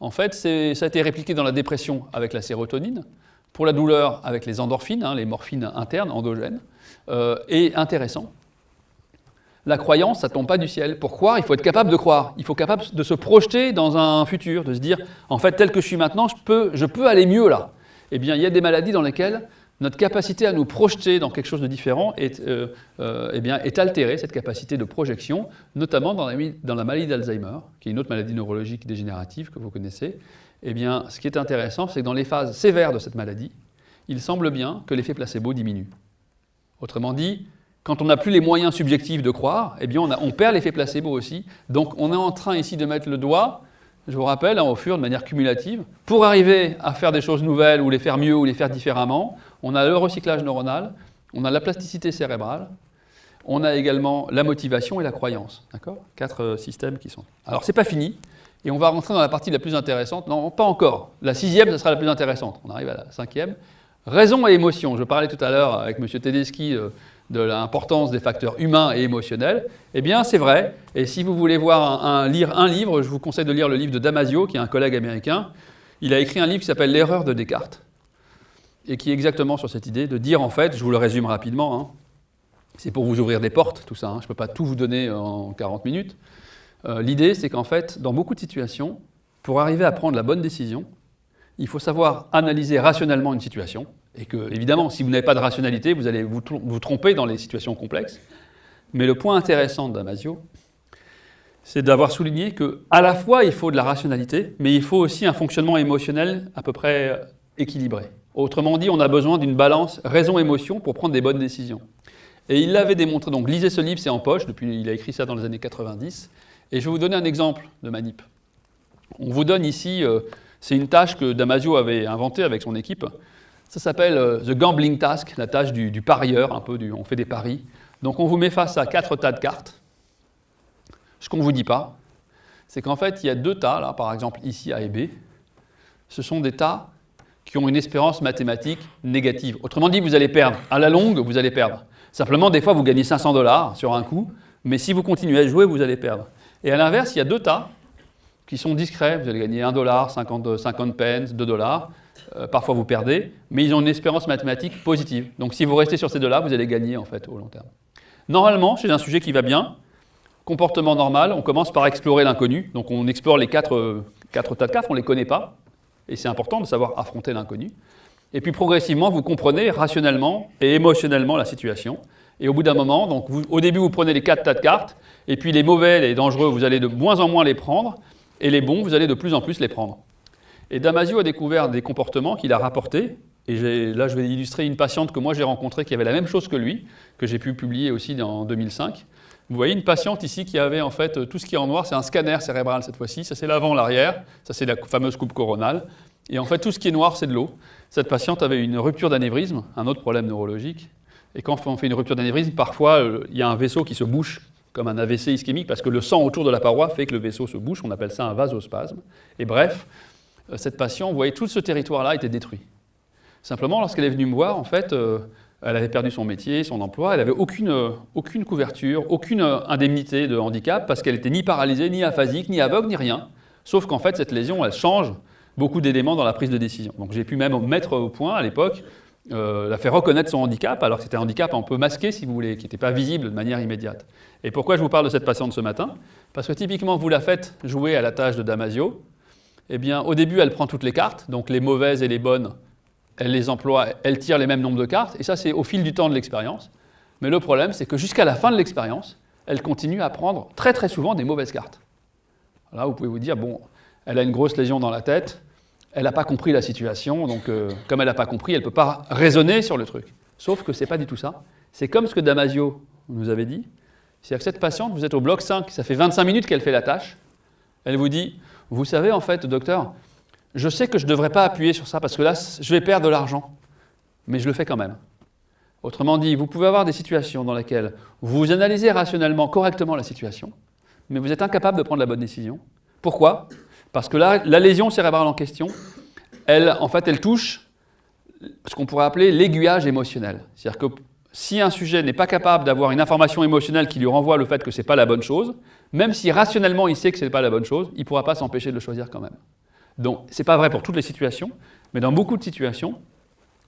A: en fait, ça a été répliqué dans la dépression avec la sérotonine, pour la douleur avec les endorphines, hein, les morphines internes, endogènes, euh, et intéressant. La croyance, ça ne tombe pas du ciel. Pour croire, il faut être capable de croire. Il faut être capable de se projeter dans un futur, de se dire, en fait, tel que je suis maintenant, je peux, je peux aller mieux là. Eh bien, il y a des maladies dans lesquelles notre capacité à nous projeter dans quelque chose de différent est, euh, euh, eh bien, est altérée, cette capacité de projection, notamment dans la, maladie d'Alzheimer, qui est une autre maladie neurologique dégénérative que vous connaissez. Eh bien, ce qui est intéressant, c'est que dans les phases sévères de cette maladie, il semble bien que l'effet placebo diminue. Autrement dit, quand on n'a plus les moyens subjectifs de croire, eh bien on perd l'effet placebo aussi. Donc on est en train ici de mettre le doigt je vous rappelle, hein, au fur de manière cumulative, pour arriver à faire des choses nouvelles ou les faire mieux ou les faire différemment, on a le recyclage neuronal, on a la plasticité cérébrale, on a également la motivation et la croyance. D'accord? Quatre euh, systèmes qui sont. Alors, c'est pas fini, et on va rentrer dans la partie la plus intéressante. Non, pas encore. La sixième, ce sera la plus intéressante. On arrive à la cinquième. Raison et émotion. Je parlais tout à l'heure avec M. Tedeschi euh, de l'importance des facteurs humains et émotionnels, eh bien c'est vrai. Et si vous voulez voir lire un livre, je vous conseille de lire le livre de Damasio, qui est un collègue américain. Il a écrit un livre qui s'appelle L'erreur de Descartes, et qui est exactement sur cette idée de dire en fait, je vous le résume rapidement, hein, c'est pour vous ouvrir des portes, tout ça, hein, je ne peux pas tout vous donner en 40 minutes. Euh, l'idée, c'est qu'en fait, dans beaucoup de situations, pour arriver à prendre la bonne décision, il faut savoir analyser rationnellement une situation, et que, évidemment, si vous n'avez pas de rationalité, vous allez vous, tromper dans les situations complexes. Mais le point intéressant d'Amasio, c'est d'avoir souligné qu'à la fois, il faut de la rationalité, mais il faut aussi un fonctionnement émotionnel à peu près équilibré. Autrement dit, on a besoin d'une balance raison-émotion pour prendre des bonnes décisions. Et il l'avait démontré, donc lisez ce livre, c'est en poche, depuis, il a écrit ça dans les années 90. Et je vais vous donner un exemple de manip. On vous donne ici, euh, c'est une tâche que Damasio avait inventée avec son équipe. Ça s'appelle euh, The Gambling Task, la tâche du, parieur, un peu on fait des paris. Donc on vous met face à quatre tas de cartes. Ce qu'on ne vous dit pas, c'est qu'en fait, il y a deux tas, là, par exemple ici A et B. Ce sont des tas qui ont une espérance mathématique négative. Autrement dit, vous allez perdre. À la longue, vous allez perdre. Simplement, des fois, vous gagnez 500 dollars sur un coup, mais si vous continuez à jouer, vous allez perdre. Et à l'inverse, il y a deux tas qui sont discrets. Vous allez gagner 1 dollar, 50, 50 pence, 2 dollars. Euh, parfois vous perdez, mais ils ont une espérance mathématique positive. Donc si vous restez sur ces deux-là, vous allez gagner en fait au long terme. Normalement, chez un sujet qui va bien, comportement normal, on commence par explorer l'inconnu. Donc on explore les quatre, euh, quatre tas de cartes, on ne les connaît pas, et c'est important de savoir affronter l'inconnu. Et puis progressivement, vous comprenez rationnellement et émotionnellement la situation. Et au bout d'un moment, donc au début, vous prenez les quatre tas de cartes, et puis les mauvais, les dangereux, vous allez de moins en moins les prendre, et les bons, vous allez de plus en plus les prendre. Et Damasio a découvert des comportements qu'il a rapportés. Et là, je vais illustrer une patiente que moi j'ai rencontrée qui avait la même chose que lui, que j'ai pu publier aussi en 2005. Vous voyez une patiente ici qui avait en fait tout ce qui est en noir, c'est un scanner cérébral cette fois-ci. Ça c'est l'avant, l'arrière, ça c'est la fameuse coupe coronale. Et en fait, tout ce qui est noir, c'est de l'eau. Cette patiente avait une rupture d'anévrisme, un autre problème neurologique. Et quand on fait une rupture d'anévrisme, parfois euh, il y a un vaisseau qui se bouche comme un AVC ischémique parce que le sang autour de la paroi fait que le vaisseau se bouche. On appelle ça un vasospasme. Et bref, cette patiente, vous voyez, tout ce territoire-là était détruit. Simplement, lorsqu'elle est venue me voir, en fait, euh, elle avait perdu son métier, son emploi, elle n'avait aucune, euh, aucune couverture, aucune indemnité de handicap, parce qu'elle était ni paralysée, ni aphasique, ni aveugle, ni rien. Sauf qu'en fait, cette lésion, elle change beaucoup d'éléments dans la prise de décision. Donc j'ai pu même mettre au point, à l'époque, la faire reconnaître son handicap, alors que c'était un handicap un peu masqué, si vous voulez, qui n'était pas visible de manière immédiate. Et pourquoi je vous parle de cette patiente ce matin? Parce que typiquement, vous la faites jouer à la tâche de Damasio, eh bien, au début, elle prend toutes les cartes, donc les mauvaises et les bonnes, elle les emploie, elle tire les mêmes nombres de cartes, et ça, c'est au fil du temps de l'expérience. Mais le problème, c'est que jusqu'à la fin de l'expérience, elle continue à prendre très très souvent des mauvaises cartes. Là, vous pouvez vous dire, bon, elle a une grosse lésion dans la tête, elle n'a pas compris la situation, donc euh, comme elle n'a pas compris, elle ne peut pas raisonner sur le truc. Sauf que ce n'est pas du tout ça. C'est comme ce que Damasio nous avait dit. C'est-à-dire que cette patiente, vous êtes au bloc 5, ça fait 25 minutes qu'elle fait la tâche, elle vous dit, vous savez, en fait, docteur, je sais que je ne devrais pas appuyer sur ça parce que là, je vais perdre de l'argent, mais je le fais quand même. Autrement dit, vous pouvez avoir des situations dans lesquelles vous analysez rationnellement, correctement la situation, mais vous êtes incapable de prendre la bonne décision. Pourquoi? Parce que la, la lésion cérébrale en question, elle, en fait, elle touche ce qu'on pourrait appeler l'aiguillage émotionnel. C'est-à-dire que si un sujet n'est pas capable d'avoir une information émotionnelle qui lui renvoie le fait que ce n'est pas la bonne chose, même si rationnellement il sait que ce n'est pas la bonne chose, il ne pourra pas s'empêcher de le choisir quand même. Donc, ce n'est pas vrai pour toutes les situations, mais dans beaucoup de situations,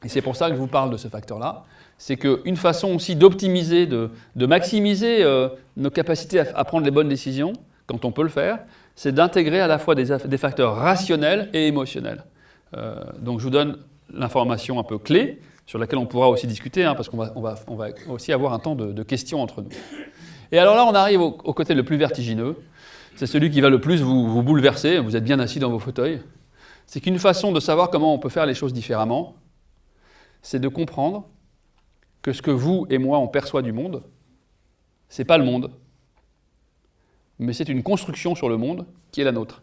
A: et c'est pour ça que je vous parle de ce facteur-là, c'est qu'une façon aussi d'optimiser, de, maximiser euh, nos capacités à, prendre les bonnes décisions, quand on peut le faire, c'est d'intégrer à la fois des, facteurs rationnels et émotionnels. Euh, donc je vous donne l'information un peu clé, sur laquelle on pourra aussi discuter, hein, parce qu'on va, on va, aussi avoir un temps de, questions entre nous. Et alors là, on arrive au, côté le plus vertigineux, c'est celui qui va le plus vous, vous bouleverser, vous êtes bien assis dans vos fauteuils, c'est qu'une façon de savoir comment on peut faire les choses différemment, c'est de comprendre que ce que vous et moi on perçoit du monde, c'est pas le monde, mais c'est une construction sur le monde qui est la nôtre.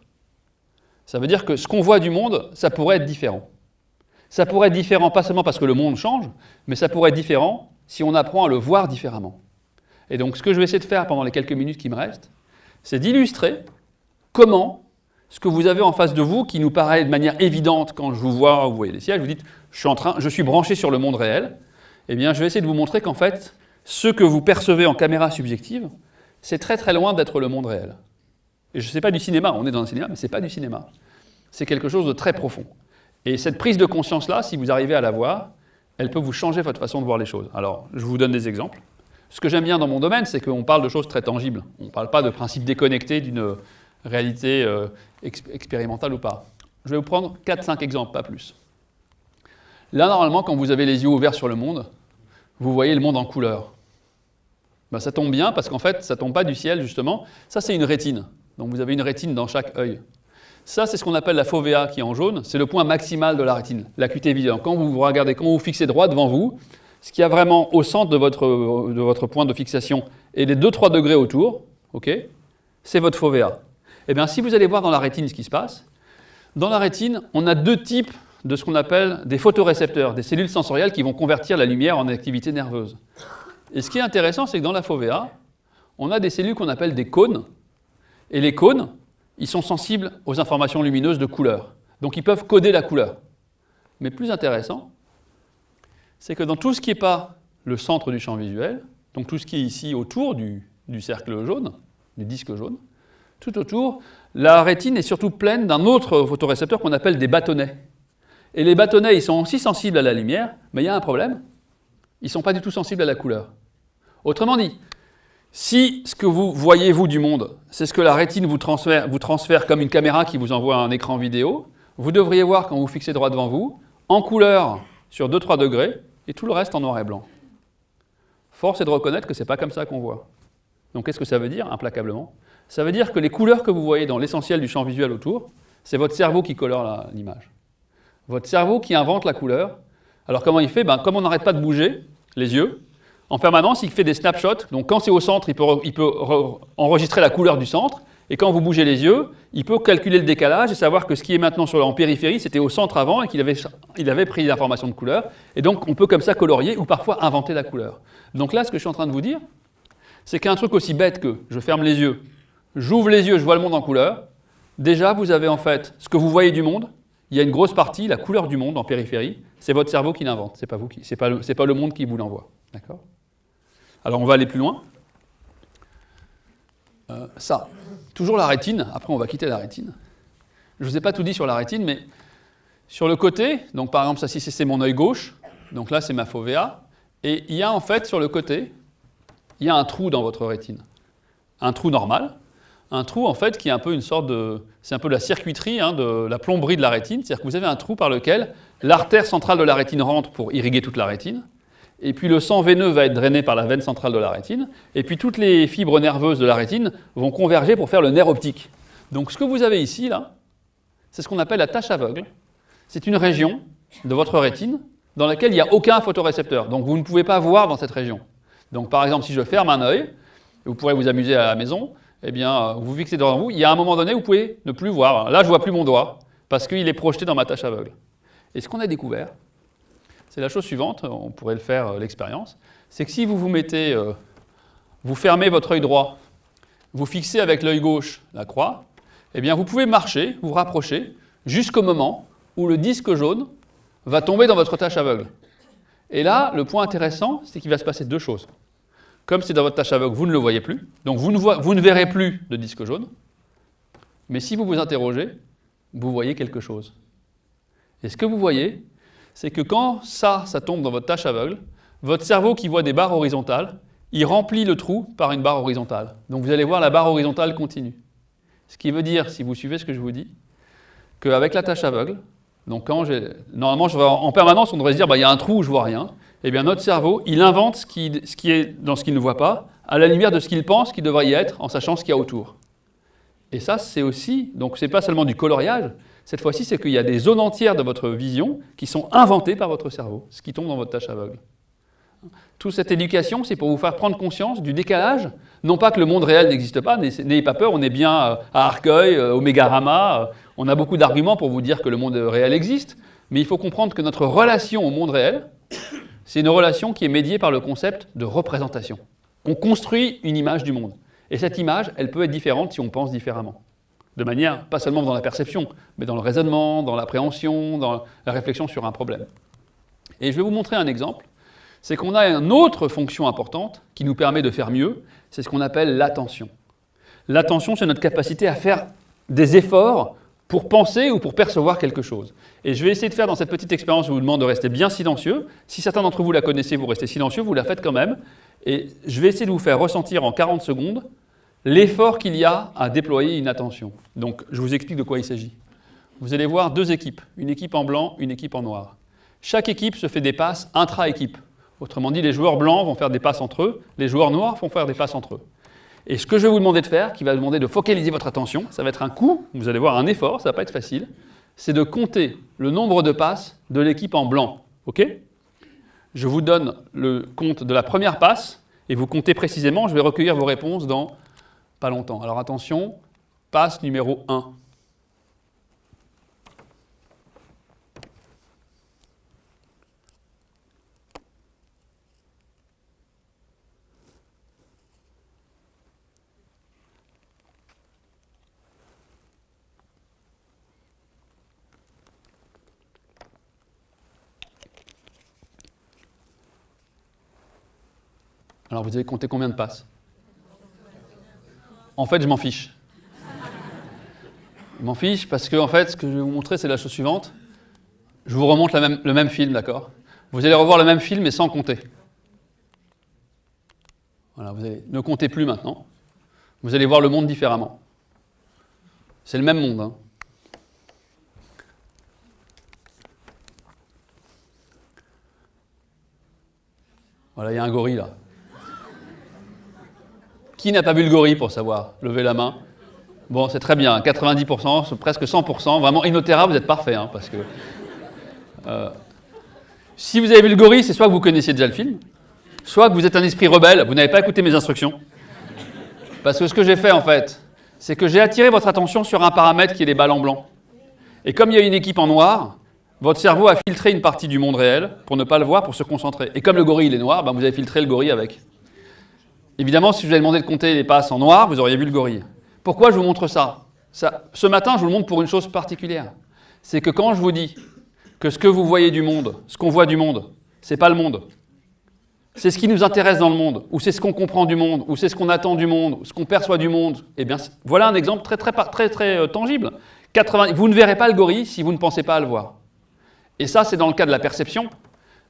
A: Ça veut dire que ce qu'on voit du monde, ça pourrait être différent. Ça pourrait être différent pas seulement parce que le monde change, mais ça pourrait être différent si on apprend à le voir différemment. Et donc ce que je vais essayer de faire pendant les quelques minutes qui me restent, c'est d'illustrer comment ce que vous avez en face de vous, qui nous paraît de manière évidente quand je vous vois, vous voyez les sièges, vous dites je suis, branché sur le monde réel, eh bien je vais essayer de vous montrer qu'en fait, ce que vous percevez en caméra subjective, c'est très très loin d'être le monde réel. Et je ne sais pas du cinéma, on est dans un cinéma, mais ce n'est pas du cinéma. C'est quelque chose de très profond. Et cette prise de conscience-là, si vous arrivez à la voir, elle peut vous changer votre façon de voir les choses. Alors, je vous donne des exemples. Ce que j'aime bien dans mon domaine, c'est qu'on parle de choses très tangibles. On ne parle pas de principes déconnectés d'une réalité euh, expérimentale ou pas. Je vais vous prendre 4-5 exemples, pas plus. Là, normalement, quand vous avez les yeux ouverts sur le monde, vous voyez le monde en couleur. Ben, ça tombe bien parce qu'en fait, ça ne tombe pas du ciel, justement. Ça, c'est une rétine. Donc vous avez une rétine dans chaque œil. Ça, c'est ce qu'on appelle la fovea qui est en jaune. C'est le point maximal de la rétine, l'acuité visuelle. Quand vous vous regardez, quand vous fixez droit devant vous, ce qu'il y a vraiment au centre de votre, de votre point de fixation et les 2-3 degrés autour, c'est votre fovea. Eh bien, si vous allez voir dans la rétine ce qui se passe, dans la rétine, on a deux types de ce qu'on appelle des photorécepteurs, des cellules sensorielles qui vont convertir la lumière en activité nerveuse. Et ce qui est intéressant, c'est que dans la fovea, on a des cellules qu'on appelle des cônes, et les cônes, ils sont sensibles aux informations lumineuses de couleur. Donc ils peuvent coder la couleur. Mais plus intéressant, c'est que dans tout ce qui n'est pas le centre du champ visuel, donc tout ce qui est ici autour du, cercle jaune, du disque jaune, tout autour, la rétine est surtout pleine d'un autre photorécepteur qu'on appelle des bâtonnets. Et les bâtonnets, ils sont aussi sensibles à la lumière, mais il y a un problème, ils ne sont pas du tout sensibles à la couleur. Autrement dit, si ce que vous voyez, vous, du monde, c'est ce que la rétine vous transfère, vous transfère comme une caméra qui vous envoie un écran vidéo, vous devriez voir quand vous fixez droit devant vous, en couleur sur 2-3 degrés, et tout le reste en noir et blanc. Force est de reconnaître que ce n'est pas comme ça qu'on voit. Donc qu'est-ce que ça veut dire, implacablement? Ça veut dire que les couleurs que vous voyez dans l'essentiel du champ visuel autour, c'est votre cerveau qui colore l'image. Votre cerveau qui invente la couleur. Alors comment il fait? Ben, Comme on n'arrête pas de bouger les yeux, en permanence, il fait des snapshots. Donc quand c'est au centre, il peut, il peut enregistrer la couleur du centre. Et quand vous bougez les yeux, il peut calculer le décalage et savoir que ce qui est maintenant sur, en périphérie, c'était au centre avant et qu'il avait, il avait pris l'information de couleur. Et donc on peut comme ça colorier ou parfois inventer la couleur. Donc là, ce que je suis en train de vous dire, c'est qu'un truc aussi bête que je ferme les yeux, j'ouvre les yeux, je vois le monde en couleur, déjà vous avez en fait ce que vous voyez du monde, il y a une grosse partie, la couleur du monde en périphérie, c'est votre cerveau qui l'invente, c'est pas vous qui, pas, pas, le monde qui vous l'envoie. D'accord? Alors on va aller plus loin. Euh, ça, toujours la rétine, après on va quitter la rétine. Je ne vous ai pas tout dit sur la rétine, mais sur le côté, donc par exemple ça si c'est mon œil gauche, donc là c'est ma fovea, et il y a en fait sur le côté, il y a un trou dans votre rétine. Un trou normal, un trou en fait qui est un peu une sorte de... C'est un peu la circuiterie, hein, de la plomberie de la rétine, c'est-à-dire que vous avez un trou par lequel l'artère centrale de la rétine rentre pour irriguer toute la rétine, et puis le sang veineux va être drainé par la veine centrale de la rétine, et puis toutes les fibres nerveuses de la rétine vont converger pour faire le nerf optique. Donc ce que vous avez ici, là, c'est ce qu'on appelle la tache aveugle. C'est une région de votre rétine dans laquelle il n'y a aucun photorécepteur, donc vous ne pouvez pas voir dans cette région. Donc par exemple, si je ferme un œil, vous pourrez vous amuser à la maison, eh bien, vous fixez devant vous, il y a un moment donné, vous pouvez ne plus voir. Là, je ne vois plus mon doigt, parce qu'il est projeté dans ma tâche aveugle. Et ce qu'on a découvert, c'est la chose suivante, on pourrait le faire euh, l'expérience, c'est que si vous vous mettez, euh, vous fermez votre œil droit, vous fixez avec l'œil gauche la croix, eh bien, vous pouvez marcher, vous rapprocher, jusqu'au moment où le disque jaune va tomber dans votre tâche aveugle. Et là, le point intéressant, c'est qu'il va se passer deux choses. Comme c'est dans votre tâche aveugle, vous ne le voyez plus, donc vous ne, verrez plus de disque jaune. Mais si vous vous interrogez, vous voyez quelque chose. Et ce que vous voyez, c'est que quand ça, ça tombe dans votre tâche aveugle, votre cerveau qui voit des barres horizontales, il remplit le trou par une barre horizontale. Donc vous allez voir la barre horizontale continue. Ce qui veut dire, si vous suivez ce que je vous dis, qu'avec la tâche aveugle, donc quand normalement en permanence on devrait se dire bah, il y a un trou où je vois rien, eh bien notre cerveau il invente ce qui, ce qui est dans ce qu'il ne voit pas, à la lumière de ce qu'il pense qu'il devrait y être en sachant ce qu'il y a autour. Et ça c'est aussi, donc c'est pas seulement du coloriage, cette fois-ci c'est qu'il y a des zones entières de votre vision qui sont inventées par votre cerveau, ce qui tombe dans votre tâche aveugle. Toute cette éducation, c'est pour vous faire prendre conscience du décalage. Non pas que le monde réel n'existe pas, n'ayez pas peur, on est bien euh, à Arcueil, euh, au Mégarama, euh, on a beaucoup d'arguments pour vous dire que le monde réel existe, mais il faut comprendre que notre relation au monde réel, c'est une relation qui est médiée par le concept de représentation. On construit une image du monde. Et cette image, elle peut être différente si on pense différemment. De manière, pas seulement dans la perception, mais dans le raisonnement, dans l'appréhension, dans la réflexion sur un problème. Et je vais vous montrer un exemple c'est qu'on a une autre fonction importante qui nous permet de faire mieux, c'est ce qu'on appelle l'attention. L'attention, c'est notre capacité à faire des efforts pour penser ou pour percevoir quelque chose. Et je vais essayer de faire dans cette petite expérience, je vous demande de rester bien silencieux. Si certains d'entre vous la connaissez, vous restez silencieux, vous la faites quand même. Et je vais essayer de vous faire ressentir en 40 secondes l'effort qu'il y a à déployer une attention. Donc, je vous explique de quoi il s'agit. Vous allez voir deux équipes, une équipe en blanc, une équipe en noir. Chaque équipe se fait des passes intra-équipe. Autrement dit, les joueurs blancs vont faire des passes entre eux, les joueurs noirs vont faire des passes entre eux. Et ce que je vais vous demander de faire, qui va demander de focaliser votre attention, ça va être un coup, vous allez voir un effort, ça va pas être facile, c'est de compter le nombre de passes de l'équipe en blanc. OK? Je vous donne le compte de la première passe, et vous comptez précisément, je vais recueillir vos réponses dans pas longtemps. Alors attention, passe numéro 1. Alors vous avez compté combien de passes? En fait, je m'en fiche. Je m'en fiche parce que fait, ce que je vais vous montrer, c'est la chose suivante. Je vous remonte le même film, d'accord? Vous allez revoir le même film, mais sans compter. Voilà, vous allez, ne comptez plus maintenant. Vous allez voir le monde différemment. C'est le même monde. Hein. Voilà, il y a un gorille là. Qui n'a pas vu le gorille pour savoir? Levez la main. Bon, c'est très bien, 90%, presque 100%. Vraiment, Inotera, vous êtes parfait. Hein, parce que, euh, si vous avez vu le gorille, c'est soit que vous connaissiez déjà le film, soit que vous êtes un esprit rebelle, vous n'avez pas écouté mes instructions. Parce que ce que j'ai fait, en fait, c'est que j'ai attiré votre attention sur un paramètre qui est les balles en blanc. Et comme il y a une équipe en noir, votre cerveau a filtré une partie du monde réel pour ne pas le voir, pour se concentrer. Et comme le gorille il est noir, ben vous avez filtré le gorille avec. Évidemment, si je vous avais demandé de compter les passes en noir, vous auriez vu le gorille. Pourquoi je vous montre ça, Ce matin, je vous le montre pour une chose particulière. C'est que quand je vous dis que ce que vous voyez du monde, ce qu'on voit du monde, ce n'est pas le monde. C'est ce qui nous intéresse dans le monde, ou c'est ce qu'on comprend du monde, ou c'est ce qu'on attend du monde, ou ce qu'on perçoit du monde. Eh bien, voilà un exemple très, très, très, très euh, tangible. vous ne verrez pas le gorille si vous ne pensez pas à le voir. Et ça, c'est dans le cas de la perception,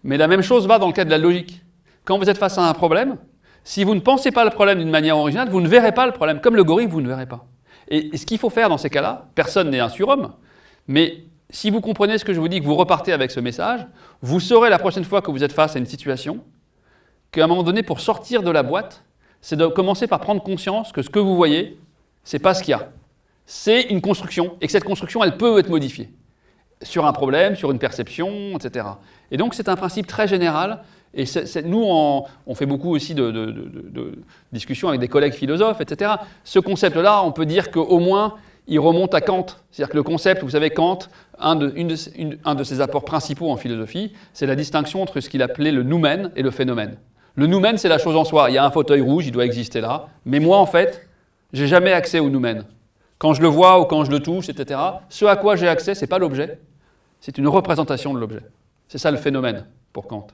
A: mais la même chose va dans le cas de la logique. Quand vous êtes face à un problème, si vous ne pensez pas le problème d'une manière originale, vous ne verrez pas le problème. Comme le gorille, vous ne verrez pas. Et, ce qu'il faut faire dans ces cas-là, personne n'est un surhomme, mais si vous comprenez ce que je vous dis, que vous repartez avec ce message, vous saurez la prochaine fois que vous êtes face à une situation qu'à un moment donné, pour sortir de la boîte, c'est de commencer par prendre conscience que ce que vous voyez, ce n'est pas ce qu'il y a. C'est une construction, et que cette construction, elle peut être modifiée sur un problème, sur une perception, etc. Et donc, c'est un principe très général et nous, on, fait beaucoup aussi de, discussions avec des collègues philosophes, etc. Ce concept-là, on peut dire qu'au moins, il remonte à Kant. C'est-à-dire que le concept, vous savez, Kant, un de, ses apports principaux en philosophie, c'est la distinction entre ce qu'il appelait le noumen et le phénomène. Le noumen, c'est la chose en soi. Il y a un fauteuil rouge, il doit exister là. Mais moi, en fait, j'ai jamais accès au noumen. Quand je le vois ou quand je le touche, etc., ce à quoi j'ai accès, ce n'est pas l'objet, c'est une représentation de l'objet. C'est ça le phénomène pour Kant.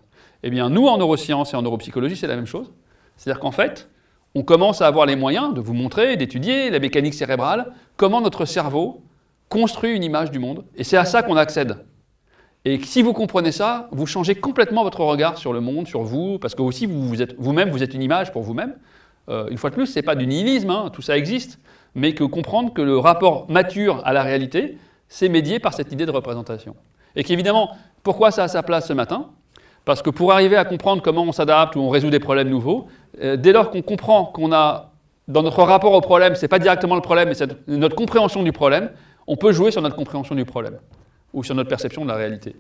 A: Eh bien, nous, en neurosciences et en neuropsychologie, c'est la même chose. C'est-à-dire qu'en fait, on commence à avoir les moyens de vous montrer, d'étudier la mécanique cérébrale, comment notre cerveau construit une image du monde. Et c'est à ça qu'on accède. Et si vous comprenez ça, vous changez complètement votre regard sur le monde, sur vous, parce que aussi vous-même, vous êtes une image pour vous-même. Euh, une fois de plus, ce n'est pas du nihilisme, hein, tout ça existe, mais que comprendre que le rapport mature à la réalité, c'est médié par cette idée de représentation. Et qu'évidemment, pourquoi ça a sa place ce matin? Parce que pour arriver à comprendre comment on s'adapte ou on résout des problèmes nouveaux, euh, dès lors qu'on comprend qu'on a, dans notre rapport au problème, ce n'est pas directement le problème, mais c'est notre compréhension du problème, on peut jouer sur notre compréhension du problème ou sur notre perception de la réalité,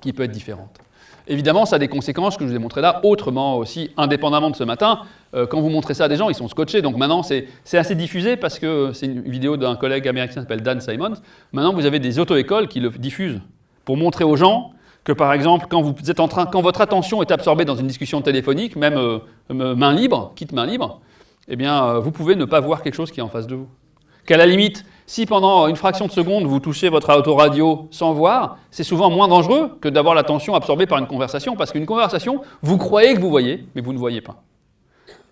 A: qui peut être différente. Évidemment, ça a des conséquences que je vous ai montrées là, autrement aussi, indépendamment de ce matin. Euh, quand vous montrez ça à des gens, ils sont scotchés. Donc maintenant, c'est assez diffusé parce que c'est une vidéo d'un collègue américain qui s'appelle Dan Simons. Maintenant, vous avez des auto-écoles qui le diffusent pour montrer aux gens que, par exemple, quand, vous êtes en train, quand votre attention est absorbée dans une discussion téléphonique, même euh, main libre, quitte main libre, eh bien, euh, vous pouvez ne pas voir quelque chose qui est en face de vous. Qu'à la limite, si pendant une fraction de seconde, vous touchez votre autoradio sans voir, c'est souvent moins dangereux que d'avoir l'attention absorbée par une conversation, parce qu'une conversation, vous croyez que vous voyez, mais vous ne voyez pas.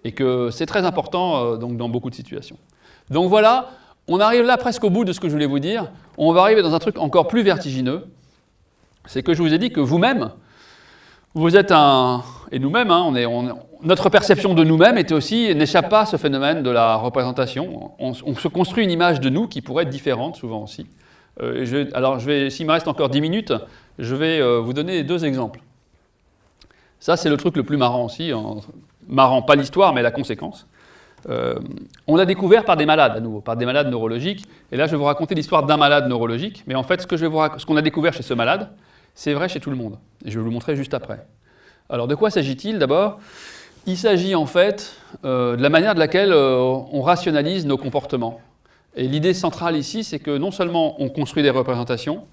A: Et que c'est très important euh, donc, dans beaucoup de situations. Donc voilà, on arrive là presque au bout de ce que je voulais vous dire. On va arriver dans un truc encore plus vertigineux. C'est que je vous ai dit que vous-même, vous êtes un... Et nous-mêmes, hein, on est, notre perception de nous-mêmes n'échappe pas à ce phénomène de la représentation. On, se construit une image de nous qui pourrait être différente souvent aussi. Euh, je, alors, s'il me reste encore 10 minutes, je vais euh, vous donner deux exemples. Ça, c'est le truc le plus marrant aussi. marrant, pas l'histoire, mais la conséquence. Euh, on l'a découvert par des malades, à nouveau, par des malades neurologiques. Et là, je vais vous raconter l'histoire d'un malade neurologique. Mais en fait, ce qu'on a découvert chez ce malade, c'est vrai chez tout le monde. Et je vais vous le montrer juste après. Alors de quoi s'agit-il D'abord, il s'agit en fait euh, de la manière de laquelle euh, on rationalise nos comportements. Et l'idée centrale ici, c'est que non seulement on construit des représentations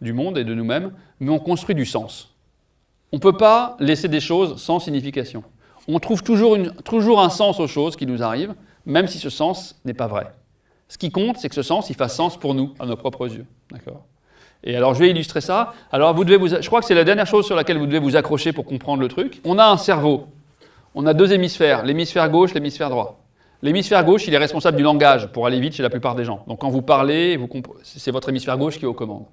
A: du monde et de nous-mêmes, mais on construit du sens. On ne peut pas laisser des choses sans signification. On trouve toujours, toujours un sens aux choses qui nous arrivent, même si ce sens n'est pas vrai. Ce qui compte, c'est que ce sens, il fasse sens pour nous, à nos propres yeux. D'accord? Et alors, je vais illustrer ça. Alors, vous devez vous, je crois que c'est la dernière chose sur laquelle vous devez vous accrocher pour comprendre le truc. On a un cerveau. On a deux hémisphères, l'hémisphère gauche, l'hémisphère droit. L'hémisphère gauche, il est responsable du langage pour aller vite chez la plupart des gens. Donc, quand vous parlez, c'est votre hémisphère gauche qui est aux commandes.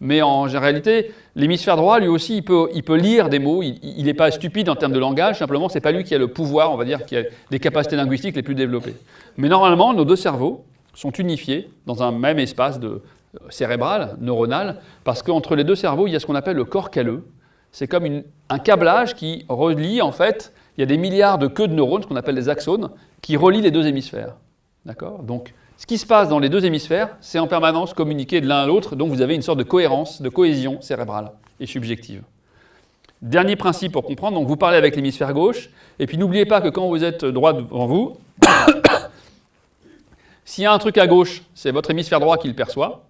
A: Mais en réalité, l'hémisphère droit, lui aussi, il peut, il peut lire des mots. Il n'est pas stupide en termes de langage. Simplement, c'est pas lui qui a le pouvoir, on va dire, qui a les capacités linguistiques les plus développées. Mais normalement, nos deux cerveaux sont unifiés dans un même espace de, cérébrale, neuronale, parce qu'entre les deux cerveaux, il y a ce qu'on appelle le corps calleux. C'est comme un câblage qui relie, en fait, il y a des milliards de queues de neurones, ce qu'on appelle des axones, qui relient les deux hémisphères. D'accord? Donc, ce qui se passe dans les deux hémisphères, c'est en permanence communiqué de l'un à l'autre, donc vous avez une sorte de cohérence, de cohésion cérébrale et subjective. Dernier principe pour comprendre, donc vous parlez avec l'hémisphère gauche, et puis n'oubliez pas que quand vous êtes droit devant vous, [COUGHS] s'il y a un truc à gauche, c'est votre hémisphère droit qui le perçoit,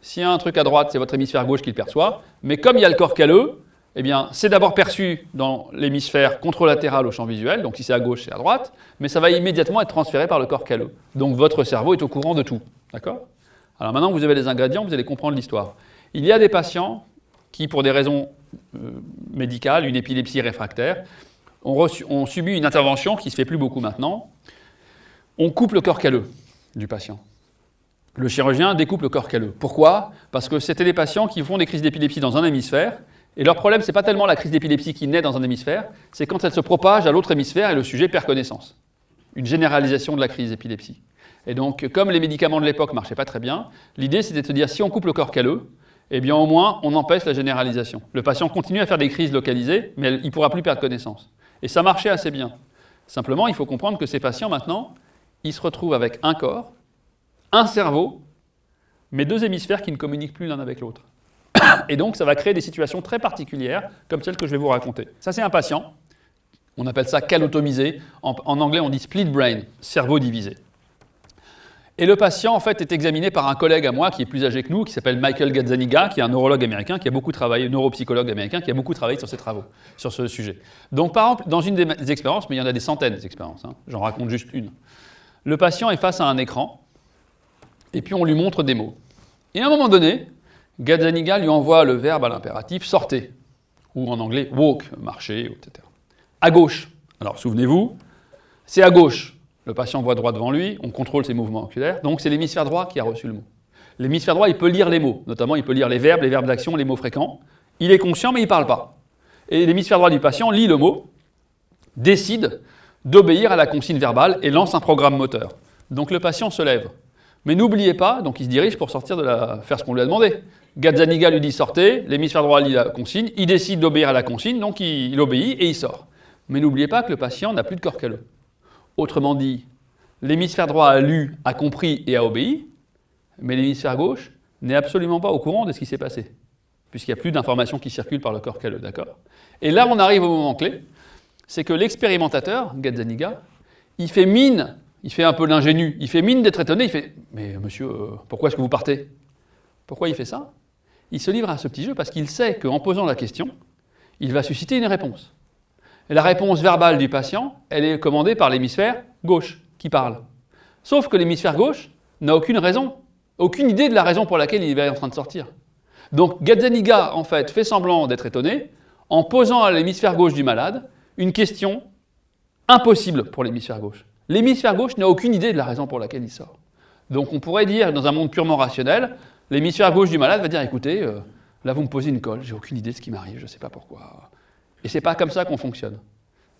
A: s'il y a un truc à droite, c'est votre hémisphère gauche qui le perçoit. Mais comme il y a le corps calleux, eh bien, c'est d'abord perçu dans l'hémisphère contralatéral au champ visuel, donc si c'est à gauche, c'est à droite, mais ça va immédiatement être transféré par le corps calleux. Donc votre cerveau est au courant de tout. D'accord? Alors maintenant vous avez les ingrédients, vous allez comprendre l'histoire. Il y a des patients qui, pour des raisons euh, médicales, une épilepsie réfractaire, ont, ont subi une intervention qui se fait plus beaucoup maintenant. On coupe le corps calleux du patient le chirurgien découpe le corps calleux. Pourquoi? Parce que c'était des patients qui font des crises d'épilepsie dans un hémisphère, et leur problème, ce n'est pas tellement la crise d'épilepsie qui naît dans un hémisphère, c'est quand elle se propage à l'autre hémisphère et le sujet perd connaissance. Une généralisation de la crise d'épilepsie. Et donc, comme les médicaments de l'époque ne marchaient pas très bien, l'idée c'était de se dire, si on coupe le corps calleux, eh bien au moins on empêche la généralisation. Le patient continue à faire des crises localisées, mais il ne pourra plus perdre connaissance. Et ça marchait assez bien. Simplement, il faut comprendre que ces patients, maintenant, ils se retrouvent avec un corps, un cerveau, mais deux hémisphères qui ne communiquent plus l'un avec l'autre. [COUGHS] Et donc, ça va créer des situations très particulières, comme celle que je vais vous raconter. Ça, c'est un patient. On appelle ça calotomisé. En, anglais, on dit split brain, cerveau divisé. Et le patient, en fait, est examiné par un collègue à moi qui est plus âgé que nous, qui s'appelle Michael Gazzaniga, qui est un neurologue américain, qui a beaucoup travaillé, neuropsychologue américain, qui a beaucoup travaillé sur ces travaux, sur ce sujet. Donc, par exemple, dans une des expériences, mais il y en a des centaines d'expériences, hein, j'en raconte juste une. Le patient est face à un écran, et puis on lui montre des mots. Et à un moment donné, Gazzaniga lui envoie le verbe à l'impératif sortez, ou en anglais walk, marcher, etc. À gauche. Alors souvenez-vous, c'est à gauche. Le patient voit droit devant lui, on contrôle ses mouvements oculaires, donc c'est l'hémisphère droit qui a reçu le mot. L'hémisphère droit, il peut lire les mots, notamment il peut lire les verbes, les verbes d'action, les mots fréquents. Il est conscient, mais il ne parle pas. Et l'hémisphère droit du patient lit le mot, décide d'obéir à la consigne verbale et lance un programme moteur. Donc le patient se lève. Mais n'oubliez pas, donc il se dirige pour sortir de la... faire ce qu'on lui a demandé. Gazzaniga lui dit sortez, l'hémisphère droit lit la consigne, il décide d'obéir à la consigne, donc il, obéit et il sort. Mais n'oubliez pas que le patient n'a plus de corps calleux. Autrement dit, l'hémisphère droit a lu, a compris et a obéi, mais l'hémisphère gauche n'est absolument pas au courant de ce qui s'est passé, puisqu'il n'y a plus d'informations qui circulent par le corps calleux, d'accord? Et là, on arrive au moment clé, c'est que l'expérimentateur, Gazzaniga, il fait mine, il fait un peu l'ingénu, il fait mine d'être étonné, il fait « Mais monsieur, euh, pourquoi est-ce que vous partez ?» Pourquoi il fait ça? Il se livre à ce petit jeu parce qu'il sait qu'en posant la question, il va susciter une réponse. La réponse verbale du patient, elle est commandée par l'hémisphère gauche qui parle. Sauf que l'hémisphère gauche n'a aucune raison, aucune idée de la raison pour laquelle il est en train de sortir. Donc Gazzaniga, en fait, fait semblant d'être étonné en posant à l'hémisphère gauche du malade une question impossible pour l'hémisphère gauche. L'hémisphère gauche n'a aucune idée de la raison pour laquelle il sort. Donc on pourrait dire, dans un monde purement rationnel, L'hémisphère gauche du malade va dire, écoutez, euh, là vous me posez une colle, j'ai aucune idée de ce qui m'arrive, je ne sais pas pourquoi. Et c'est pas comme ça qu'on fonctionne.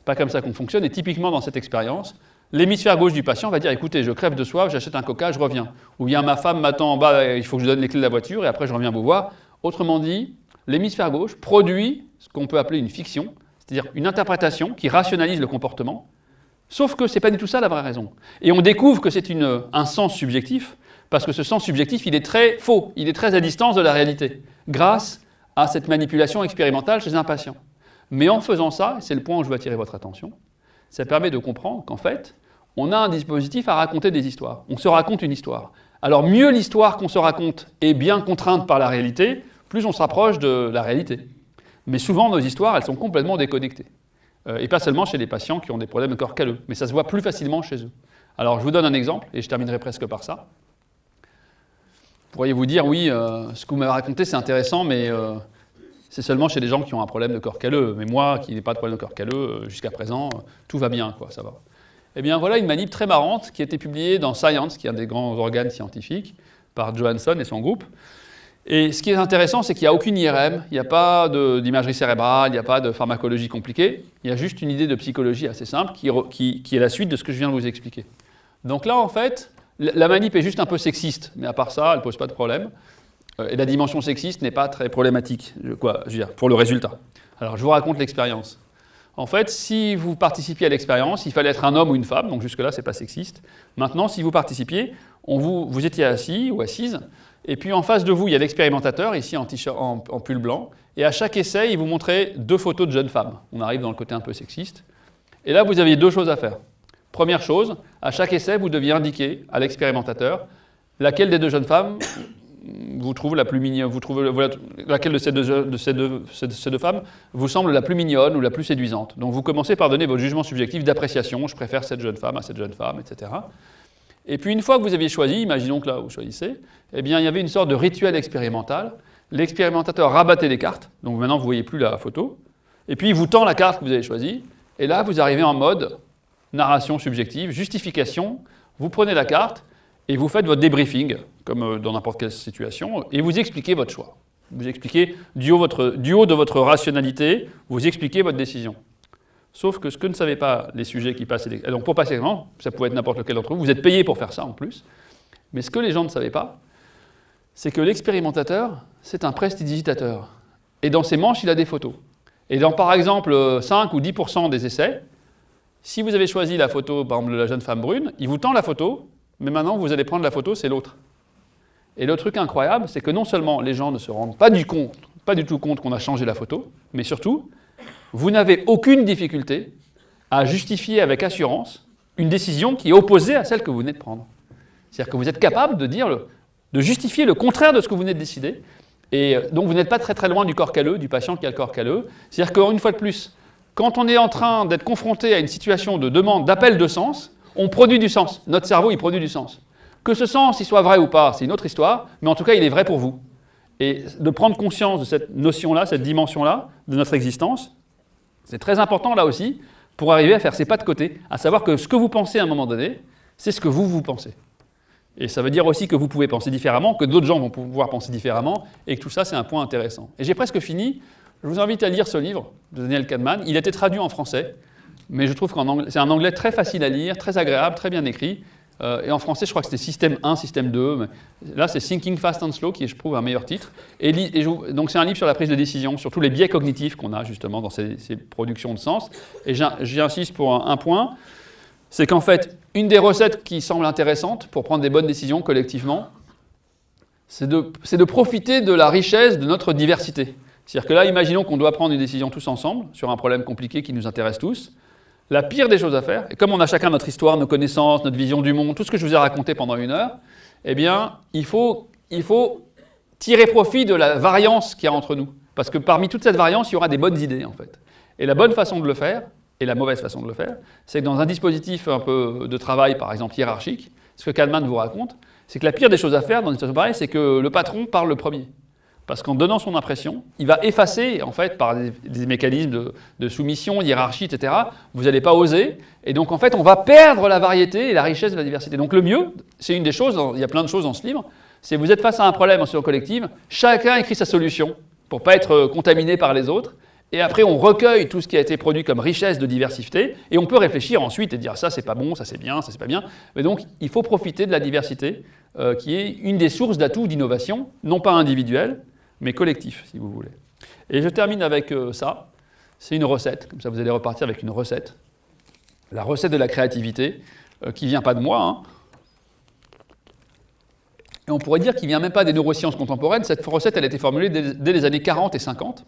A: Pas comme ça qu'on fonctionne, et typiquement dans cette expérience, l'hémisphère gauche du patient va dire, écoutez, je crève de soif, j'achète un coca, je reviens. Ou bien ma femme m'attend en bas, il faut que je donne les clés de la voiture, et après je reviens vous voir. Autrement dit, l'hémisphère gauche produit ce qu'on peut appeler une fiction, c'est-à-dire une interprétation qui rationalise le comportement, sauf que ce n'est pas du tout ça la vraie raison. Et on découvre que c'est un sens subjectif, parce que ce sens subjectif, il est très faux, il est très à distance de la réalité, grâce à cette manipulation expérimentale chez un patient. Mais en faisant ça, c'est le point où je veux attirer votre attention, ça permet de comprendre qu'en fait, on a un dispositif à raconter des histoires. On se raconte une histoire. Alors mieux l'histoire qu'on se raconte est bien contrainte par la réalité, plus on se rapproche de la réalité. Mais souvent, nos histoires, elles sont complètement déconnectées. Euh, et pas seulement chez les patients qui ont des problèmes de corps calleux, mais ça se voit plus facilement chez eux. Alors je vous donne un exemple, et je terminerai presque par ça pourriez vous dire, oui, euh, ce que vous m'avez raconté, c'est intéressant, mais euh, c'est seulement chez des gens qui ont un problème de corps calleux. Mais moi, qui n'ai pas de problème de corps calleux, euh, jusqu'à présent, tout va bien, quoi, ça va. Eh bien, voilà une manip très marrante qui a été publiée dans Science, qui est un des grands organes scientifiques, par Johansson et son groupe. Et ce qui est intéressant, c'est qu'il n'y a aucune IRM, il n'y a pas d'imagerie cérébrale, il n'y a pas de pharmacologie compliquée, il y a juste une idée de psychologie assez simple qui, est la suite de ce que je viens de vous expliquer. Donc là, en fait, la manip est juste un peu sexiste, mais à part ça, elle ne pose pas de problème. Euh, et la dimension sexiste n'est pas très problématique, quoi, je veux dire, pour le résultat. Alors, je vous raconte l'expérience. En fait, si vous participiez à l'expérience, il fallait être un homme ou une femme, donc jusque-là, ce n'est pas sexiste. Maintenant, si vous participiez, on vous, vous étiez assis ou assise, et puis en face de vous, il y a l'expérimentateur, ici en, pull blanc, et à chaque essai, il vous montrait deux photos de jeunes femmes. On arrive dans le côté un peu sexiste. Et là, vous aviez deux choses à faire. Première chose, à chaque essai, vous deviez indiquer à l'expérimentateur laquelle des deux jeunes femmes [COUGHS] vous trouve la plus mignonne, vous trouvez laquelle de ces deux, femmes vous semble la plus mignonne ou la plus séduisante. Donc vous commencez par donner votre jugement subjectif d'appréciation, je préfère cette jeune femme à cette jeune femme, etc. Et puis une fois que vous aviez choisi, imaginons que là vous choisissez, eh bien il y avait une sorte de rituel expérimental. L'expérimentateur rabattait les cartes, donc maintenant vous ne voyez plus la photo, et puis il vous tend la carte que vous avez choisie, et là vous arrivez en mode narration subjective, justification, vous prenez la carte et vous faites votre débriefing, comme euh, dans n'importe quelle situation, et vous expliquez votre choix. Vous expliquez du haut de votre rationalité, vous expliquez votre décision. Sauf que ce que ne savaient pas les sujets qui passent... Donc pour passer l'examen, ça pouvait être n'importe lequel d'entre vous, vous êtes payé pour faire ça en plus, mais ce que les gens ne savaient pas, c'est que l'expérimentateur, c'est un prestidigitateur. Et dans ses manches, il a des photos. Et dans par exemple 5 ou 10% des essais, si vous avez choisi la photo, par exemple, de la jeune femme brune, il vous tend la photo, mais maintenant vous allez prendre la photo, c'est l'autre. Et le truc incroyable, c'est que non seulement les gens ne se rendent pas du, compte, pas du tout compte qu'on a changé la photo, mais surtout, vous n'avez aucune difficulté à justifier avec assurance une décision qui est opposée à celle que vous venez de prendre. C'est-à-dire que vous êtes capable de dire, de justifier le contraire de ce que vous venez de décider, et euh, donc vous n'êtes pas très très loin du corps calleux, du patient qui a le corps calleux. C'est-à-dire qu'une fois de plus, quand on est en train d'être confronté à une situation de demande, d'appel de sens, on produit du sens. Notre cerveau, il produit du sens. Que ce sens il soit vrai ou pas, c'est une autre histoire, mais en tout cas, il est vrai pour vous. Et de prendre conscience de cette notion-là, cette dimension-là de notre existence, c'est très important là aussi pour arriver à faire ses pas de côté, à savoir que ce que vous pensez à un moment donné, c'est ce que vous, vous pensez. Et ça veut dire aussi que vous pouvez penser différemment, que d'autres gens vont pouvoir penser différemment, et que tout ça, c'est un point intéressant. Et j'ai presque fini. Je vous invite à lire ce livre de Daniel Kahneman. Il a été traduit en français, mais je trouve que c'est un anglais très facile à lire, très agréable, très bien écrit. Euh, et en français, je crois que c'était système 1, système 2. Mais là, c'est Thinking Fast and Slow, qui est, je trouve, un meilleur titre. Et, donc, c'est un livre sur la prise de décision, sur tous les biais cognitifs qu'on a, justement, dans ces, productions de sens. Et j'insiste pour un point, c'est qu'en fait, une des recettes qui semble intéressante pour prendre des bonnes décisions collectivement, c'est de, de, profiter de la richesse de notre diversité. C'est-à-dire que là, imaginons qu'on doit prendre une décision tous ensemble sur un problème compliqué qui nous intéresse tous. La pire des choses à faire, et comme on a chacun notre histoire, nos connaissances, notre vision du monde, tout ce que je vous ai raconté pendant une heure, eh bien, il faut, il faut tirer profit de la variance qu'il y a entre nous. Parce que parmi toute cette variance, il y aura des bonnes idées, en fait. Et la bonne façon de le faire, et la mauvaise façon de le faire, c'est que dans un dispositif un peu de travail, par exemple hiérarchique, ce que Kahneman vous raconte, c'est que la pire des choses à faire dans une situation pareille, c'est que le patron parle le premier. Parce qu'en donnant son impression, il va effacer, en fait, par des, mécanismes de, soumission, hiérarchie, etc., vous n'allez pas oser, et donc en fait, on va perdre la variété et la richesse de la diversité. Donc le mieux, c'est une des choses, il y a plein de choses dans ce livre, c'est vous êtes face à un problème en situation collective, chacun écrit sa solution, pour ne pas être contaminé par les autres, et après, on recueille tout ce qui a été produit comme richesse de diversité, et on peut réfléchir ensuite et dire ça c'est pas bon, ça c'est bien, ça c'est pas bien. Mais donc, il faut profiter de la diversité, euh, qui est une des sources d'atouts d'innovation, non pas individuelle, mais collectif, si vous voulez. Et je termine avec euh, ça. C'est une recette, comme ça vous allez repartir avec une recette. La recette de la créativité, euh, qui vient pas de moi. Hein. Et on pourrait dire qu'il vient même pas des neurosciences contemporaines. Cette recette, elle a été formulée dès les années 40 et 50.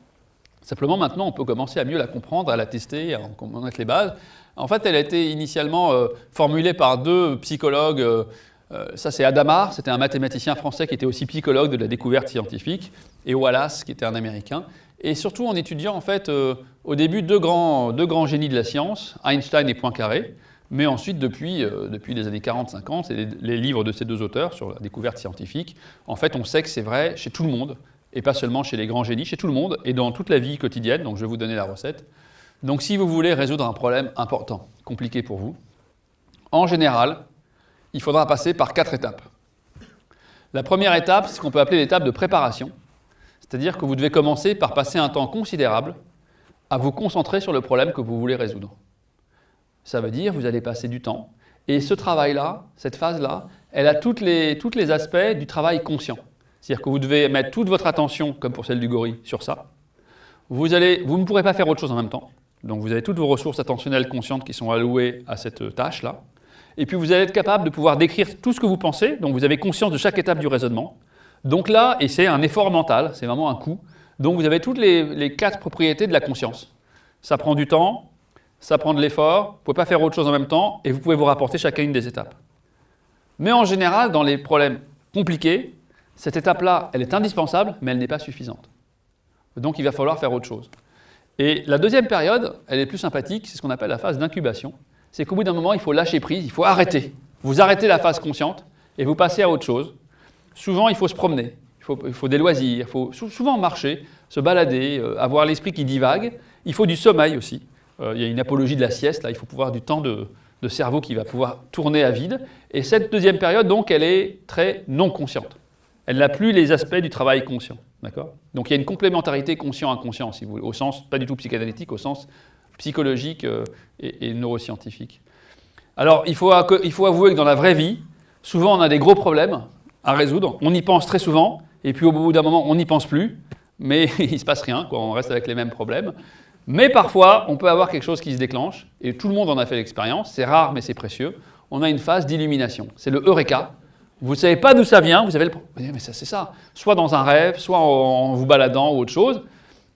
A: Simplement, maintenant, on peut commencer à mieux la comprendre, à la tester, à en connaître les bases. En fait, elle a été initialement euh, formulée par deux psychologues. Euh, euh, ça, c'est Adamar, c'était un mathématicien français qui était aussi psychologue de la découverte scientifique, et Wallace, qui était un Américain. Et surtout en étudiant, en fait, au début, deux grands, deux grands génies de la science, Einstein et Poincaré, mais ensuite, depuis, depuis les années 40-50, c'est les, livres de ces deux auteurs sur la découverte scientifique, en fait, on sait que c'est vrai chez tout le monde et pas seulement chez les grands génies, chez tout le monde et dans toute la vie quotidienne. Donc je vais vous donner la recette. Donc si vous voulez résoudre un problème important, compliqué pour vous, en général, il faudra passer par quatre étapes. La première étape, c'est ce qu'on peut appeler l'étape de préparation. C'est-à-dire que vous devez commencer par passer un temps considérable à vous concentrer sur le problème que vous voulez résoudre. Ça veut dire que vous allez passer du temps. Et ce travail-là, cette phase-là, elle a tous les, aspects du travail conscient. C'est-à-dire que vous devez mettre toute votre attention, comme pour celle du gorille, sur ça. Vous ne pourrez pas faire autre chose en même temps. Donc vous avez toutes vos ressources attentionnelles conscientes qui sont allouées à cette tâche-là. Et puis vous allez être capable de pouvoir décrire tout ce que vous pensez, donc vous avez conscience de chaque étape du raisonnement. Donc là, et c'est un effort mental, c'est vraiment un coup, donc vous avez toutes les, quatre propriétés de la conscience. Ça prend du temps, ça prend de l'effort, vous ne pouvez pas faire autre chose en même temps, et vous pouvez vous rapporter chacune des étapes. Mais en général, dans les problèmes compliqués, cette étape-là, elle est indispensable, mais elle n'est pas suffisante. Donc il va falloir faire autre chose. Et la deuxième période, elle est plus sympathique, c'est ce qu'on appelle la phase d'incubation. C'est qu'au bout d'un moment, il faut lâcher prise, il faut arrêter. Vous arrêtez la phase consciente et vous passez à autre chose. Souvent, il faut se promener, il faut, des loisirs, il faut souvent marcher, se balader, euh, avoir l'esprit qui divague. Il faut du sommeil aussi. Euh, il y a une apologie de la sieste, là, il faut pouvoir du temps de, de cerveau qui va pouvoir tourner à vide. Et cette deuxième période, donc, elle est très non consciente elle n'a plus les aspects du travail conscient. Donc il y a une complémentarité conscient-inconscient, si vous voulez, au sens pas du tout psychanalytique, au sens psychologique euh, et, neuroscientifique. Alors il faut, il faut avouer que dans la vraie vie, souvent on a des gros problèmes à résoudre, on y pense très souvent, et puis au bout d'un moment on n'y pense plus, mais [LAUGHS] il ne se passe rien, on reste avec les mêmes problèmes. Mais parfois, on peut avoir quelque chose qui se déclenche, et tout le monde en a fait l'expérience, c'est rare mais c'est précieux, on a une phase d'illumination, c'est le Eureka, vous ne savez pas d'où ça vient, vous avez le mais ça c'est ça. Soit dans un rêve, soit en vous baladant ou autre chose.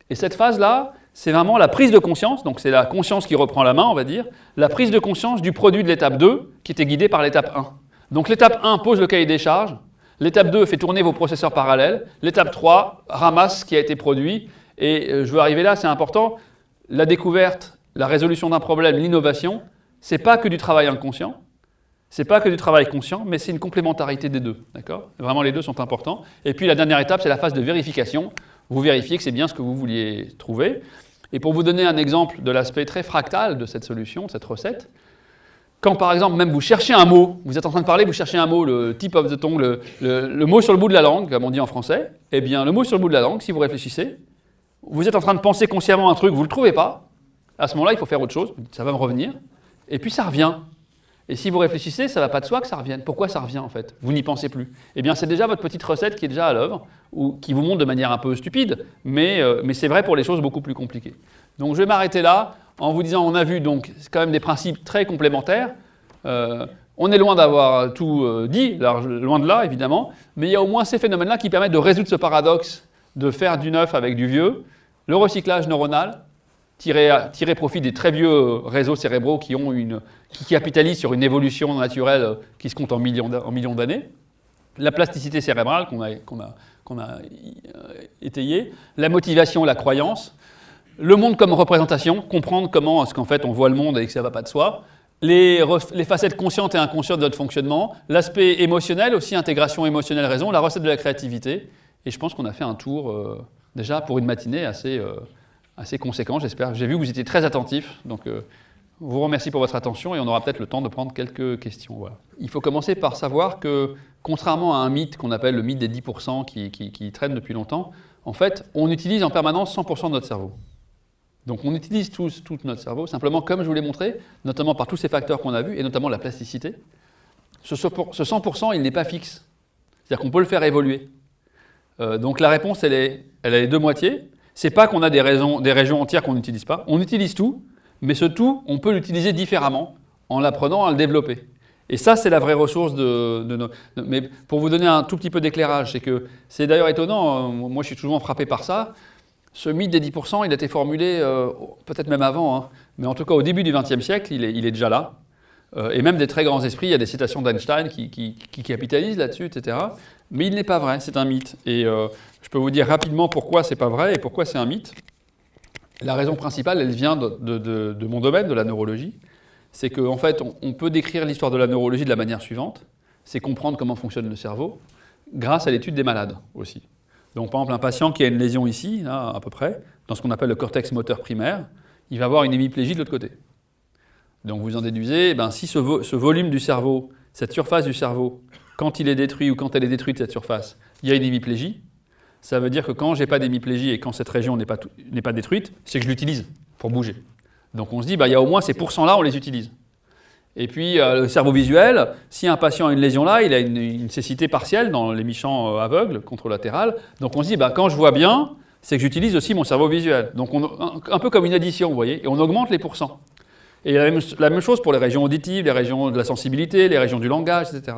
A: Et cette phase-là, c'est vraiment la prise de conscience, donc c'est la conscience qui reprend la main, on va dire, la prise de conscience du produit de l'étape 2 qui était guidé par l'étape 1. Donc l'étape 1 pose le cahier des charges, l'étape 2 fait tourner vos processeurs parallèles, l'étape 3 ramasse ce qui a été produit, et euh, je veux arriver là, c'est important, la découverte, la résolution d'un problème, l'innovation, c'est pas que du travail inconscient, C'est pas que du travail conscient, mais c'est une complémentarité des deux. D'accord? Vraiment, les deux sont importants. Et puis la dernière étape, c'est la phase de vérification. Vous vérifiez que c'est bien ce que vous vouliez trouver. Et pour vous donner un exemple de l'aspect très fractal de cette solution, de cette recette, quand par exemple même vous cherchez un mot, vous êtes en train de parler, vous cherchez un mot, le tip of the tongue, le, mot sur le bout de la langue, comme on dit en français, eh bien le mot sur le bout de la langue, si vous réfléchissez, vous êtes en train de penser consciemment un truc, vous ne le trouvez pas, à ce moment-là il faut faire autre chose, ça va me revenir, et puis ça revient. Et si vous réfléchissez, ça ne va pas de soi que ça revienne. Pourquoi ça revient en fait? Vous n'y pensez plus. Eh bien c'est déjà votre petite recette qui est déjà à l'œuvre, ou qui vous montre de manière un peu stupide, mais, euh, c'est vrai pour les choses beaucoup plus compliquées. Donc je vais m'arrêter là en vous disant, on a vu donc quand même des principes très complémentaires. Euh, on est loin d'avoir tout euh, dit, loin de là évidemment, mais il y a au moins ces phénomènes-là qui permettent de résoudre ce paradoxe de faire du neuf avec du vieux. Le recyclage neuronal, tirer, tirer profit des très vieux réseaux cérébraux qui, ont une, qui capitalisent sur une évolution naturelle qui se compte en millions, d'années. La plasticité cérébrale qu'on a, qu'on a, qu'on a euh, étayée. La motivation, la croyance le monde comme représentation, comprendre comment est-ce qu'en fait on voit le monde et que ça ne va pas de soi, les, facettes conscientes et inconscientes de notre fonctionnement, l'aspect émotionnel aussi, intégration émotionnelle, raison, la recette de la créativité, et je pense qu'on a fait un tour euh, déjà pour une matinée assez, euh, assez conséquent, j'espère. J'ai vu que vous étiez très attentifs, donc euh, vous remercie pour votre attention et on aura peut-être le temps de prendre quelques questions. Il faut commencer par savoir que, contrairement à un mythe qu'on appelle le mythe des 10% qui, qui traîne depuis longtemps, en fait, on utilise en permanence 100% de notre cerveau. Donc on utilise tout notre cerveau, simplement comme je vous l'ai montré, notamment par tous ces facteurs qu'on a vus, et notamment la plasticité. Ce 100%, il n'est pas fixe. C'est-à-dire qu'on peut le faire évoluer. Euh, donc la réponse, elle, est, elle a les deux moitiés. C'est pas qu'on a des, régions entières qu'on n'utilise pas. On utilise tout, mais ce tout, on peut l'utiliser différemment en l'apprenant à le développer. Et ça, c'est la vraie ressource de, nos... Mais pour vous donner un tout petit peu d'éclairage, c'est que c'est d'ailleurs étonnant, euh, moi je suis toujours frappé par ça, ce mythe des 10%, il a été formulé euh, peut-être même avant, hein, mais en tout cas au début du XXe siècle, il est, déjà là. Euh, et même des très grands esprits, il y a des citations d'Einstein qui, capitalisent là-dessus, etc. Mais il n'est pas vrai, c'est un mythe. Et je peux vous dire rapidement pourquoi c'est pas vrai et pourquoi c'est un mythe. La raison principale, elle vient de, mon domaine, de la neurologie. C'est qu'en fait, on peut décrire l'histoire de la neurologie de la manière suivante. C'est comprendre comment fonctionne le cerveau, grâce à l'étude des malades aussi. Donc par exemple, un patient qui a une lésion ici, à peu près, dans ce qu'on appelle le cortex moteur primaire, il va avoir une hémiplégie de l'autre côté. Donc vous en déduisez, eh ben, si ce, volume du cerveau, cette surface du cerveau, quand il est détruit ou quand elle est détruite, cette surface, il y a une hémiplégie, ça veut dire que quand j'ai pas d'hémiplégie et quand cette région n'est pas, pas, détruite, c'est que je l'utilise pour bouger. Donc on se dit, bah, il y a au moins ces pourcents-là, on les utilise. Et puis euh, le cerveau visuel, si un patient a une lésion là, il a une, cécité partielle dans les michants euh, aveugles, contralatérales. Donc on se dit, bah, quand je vois bien, c'est que j'utilise aussi mon cerveau visuel. Donc on, un, peu comme une addition, vous voyez, et on augmente les pourcents. Et la même, la même, chose pour les régions auditives, les régions de la sensibilité, les régions du langage, etc.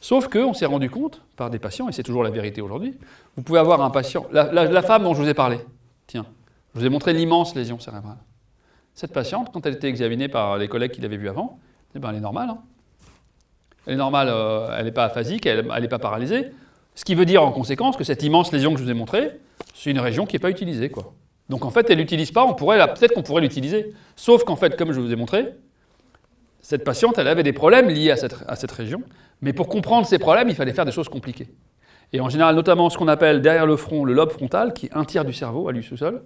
A: Sauf qu'on s'est rendu compte, par des patients, et c'est toujours la vérité aujourd'hui, vous pouvez avoir un patient, la, femme dont je vous ai parlé, tiens, je vous ai montré l'immense lésion cérébrale. Cette patiente, quand elle était examinée par les collègues qui l'avaient vue avant, eh ben, elle est normale. Hein. Elle est normale, euh, elle n'est pas aphasique, elle n'est pas paralysée. Ce qui veut dire en conséquence que cette immense lésion que je vous ai montrée, c'est une région qui n'est pas utilisée. Quoi. Donc en fait, elle n'utilise pas, peut-être qu'on pourrait l'utiliser. Sauf qu'en fait, comme je vous ai montré, cette patiente, elle avait des problèmes liés à cette, région. Mais pour comprendre ces problèmes, il fallait faire des choses compliquées. Et en général, notamment ce qu'on appelle derrière le front, le lobe frontal, qui est un tiers du cerveau à lui seul,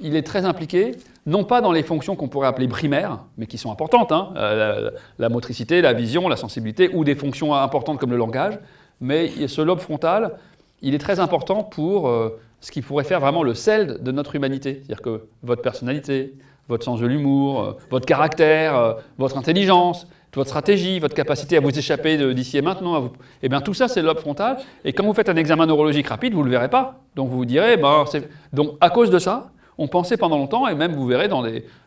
A: il est très impliqué, non pas dans les fonctions qu'on pourrait appeler primaires, mais qui sont importantes, hein, euh, la, motricité, la vision, la sensibilité, ou des fonctions importantes comme le langage, mais ce lobe frontal, il est très important pour euh, ce qui pourrait faire vraiment le sel de notre humanité. C'est-à-dire que votre personnalité, votre sens de l'humour, euh, votre caractère, votre intelligence, votre stratégie, votre capacité à vous échapper d'ici et maintenant, eh bien tout ça c'est le lobe frontal, et quand vous faites un examen neurologique rapide, vous ne le verrez pas. Donc vous vous direz, ben, donc à cause de ça, on pensait pendant longtemps, et même vous verrez dans.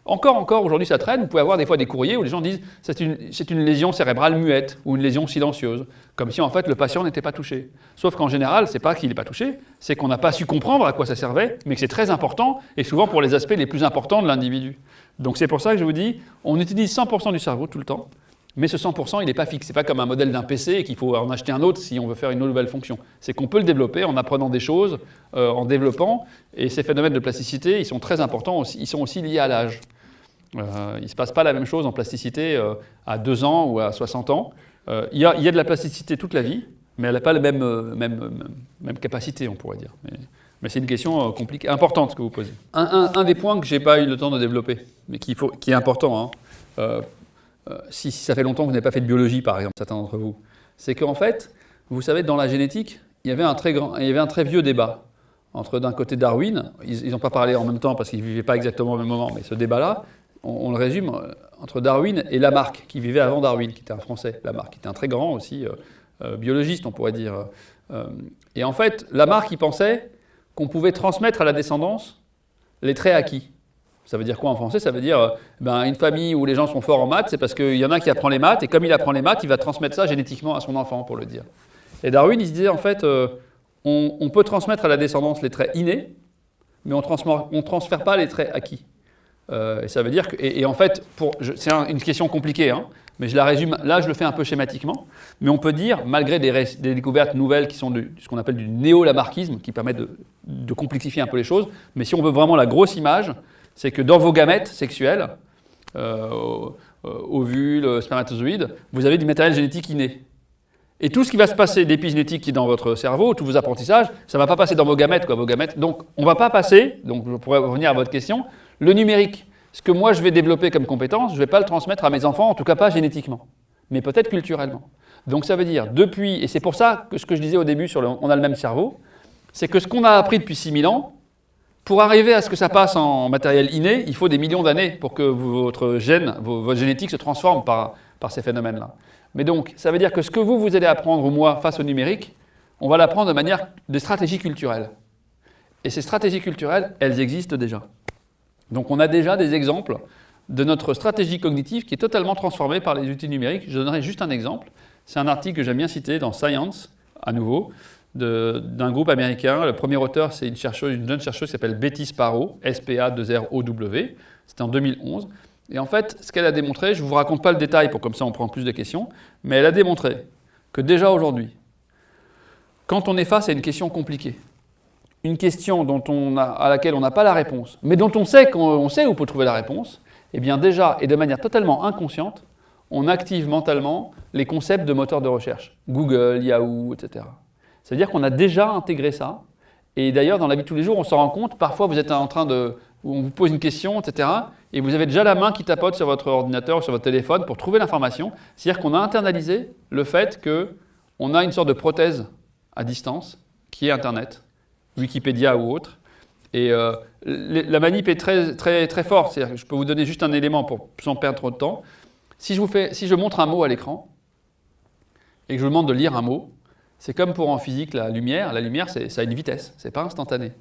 A: Encore, encore, aujourd'hui ça traîne, vous pouvez avoir des fois des courriers où les gens disent c'est une, une lésion cérébrale muette ou une lésion silencieuse, comme si en fait le patient n'était pas touché. Sauf qu'en général, c'est pas qu'il n'est pas touché, c'est qu'on n'a pas su comprendre à quoi ça servait, mais que c'est très important, et souvent pour les aspects les plus importants de l'individu. Donc c'est pour ça que je vous dis, on utilise 100% du cerveau tout le temps, mais ce 100%, il n'est pas fixe. Ce n'est pas comme un modèle d'un PC et qu'il faut en acheter un autre si on veut faire une nouvelle fonction. C'est qu'on peut le développer en apprenant des choses, euh, en développant. Et ces phénomènes de plasticité, ils sont très importants, aussi, ils sont aussi liés à l'âge. Euh, il ne se passe pas la même chose en plasticité euh, à 2 ans ou à 60 ans il y, a, de la plasticité toute la vie, mais elle n'a pas la même, même, même, capacité, on pourrait dire. Mais, c'est une question compliquée, importante que vous posez. Un, des points que je n'ai pas eu le temps de développer, mais qui est important, hein, si, ça fait longtemps que vous n'avez pas fait de biologie, par exemple, certains d'entre vous, c'est qu'en fait, vous savez, dans la génétique, il y avait un très, grand, il y avait un très vieux débat entre d'un côté Darwin, ils n'ont pas parlé en même temps parce qu'ils ne vivaient pas exactement au même moment, mais ce débat-là, on, le résume euh, entre Darwin et Lamarck, qui vivait avant Darwin, qui était un Français, Lamarck, qui était un très grand aussi euh, euh, biologiste, on pourrait dire. et en fait, Lamarck, il pensait qu'on pouvait transmettre à la descendance les traits acquis. Ça veut dire quoi en français? Ça veut dire ben, une famille où les gens sont forts en maths, c'est parce qu'il y en a qui apprend les maths, et comme il apprend les maths, il va transmettre ça génétiquement à son enfant, pour le dire. Et Darwin, il se disait en fait, on, peut transmettre à la descendance les traits innés, mais on ne transfère pas les traits acquis. Euh, et ça veut dire que, et, en fait, c'est une question compliquée, hein, mais je la résume, là je le fais un peu schématiquement, mais on peut dire, malgré des, découvertes nouvelles qui sont de, ce qu'on appelle du néo-lamarckisme, qui permettent de, complexifier un peu les choses, mais si on veut vraiment la grosse image, c'est que dans vos gamètes sexuels, euh, ovules, spermatozoïdes, vous avez du matériel génétique inné. Et tout ce qui va se passer d'épigénétique qui est dans votre cerveau, tous vos apprentissages, ça ne va pas passer dans vos gamètes, quoi, vos gamètes. Donc, on ne va pas passer, donc je pourrais revenir à votre question, le numérique. Ce que moi je vais développer comme compétence, je ne vais pas le transmettre à mes enfants, en tout cas pas génétiquement, mais peut-être culturellement. Donc ça veut dire, depuis, et c'est pour ça que ce que je disais au début sur le, on a le même cerveau, c'est que ce qu'on a appris depuis 6000 ans, pour arriver à ce que ça passe en matériel inné, il faut des millions d'années pour que votre gène, votre génétique se transforme par, ces phénomènes-là. Mais donc, ça veut dire que ce que vous, vous allez apprendre, ou moi, face au numérique, on va l'apprendre de manière de stratégie culturelle. Et ces stratégies culturelles, elles existent déjà. Donc on a déjà des exemples de notre stratégie cognitive qui est totalement transformée par les outils numériques. Je donnerai juste un exemple. C'est un article que j'aime bien citer dans Science, à nouveau, d'un groupe américain. Le premier auteur, c'est une, une jeune chercheuse qui s'appelle Betty Sparrow, S-P-A-2-R-O-W. C'était en 2011. Et en fait, ce qu'elle a démontré, je ne vous raconte pas le détail pour comme ça on prend plus de questions, mais elle a démontré que déjà aujourd'hui, quand on est face à une question compliquée, une question dont on a, à laquelle on n'a pas la réponse, mais dont on sait qu'on sait où peut trouver la réponse, eh bien déjà, et de manière totalement inconsciente, on active mentalement les concepts de moteurs de recherche, Google, Yahoo, etc. C'est-à-dire qu'on a déjà intégré ça, et d'ailleurs, dans la vie de tous les jours, on s'en rend compte, parfois vous êtes en train de, on vous pose une question, etc., et vous avez déjà la main qui tapote sur votre ordinateur ou sur votre téléphone pour trouver l'information. C'est-à-dire qu'on a internalisé le fait qu'on a une sorte de prothèse à distance, qui est Internet, Wikipédia ou autre. Et euh, la manip est très, très, très forte. Je peux vous donner juste un élément pour sans perdre trop de temps. Si je, vous fais, si je montre un mot à l'écran et que je vous demande de lire un mot, c'est comme pour en physique la lumière. La lumière, ça a une vitesse, c'est pas instantané.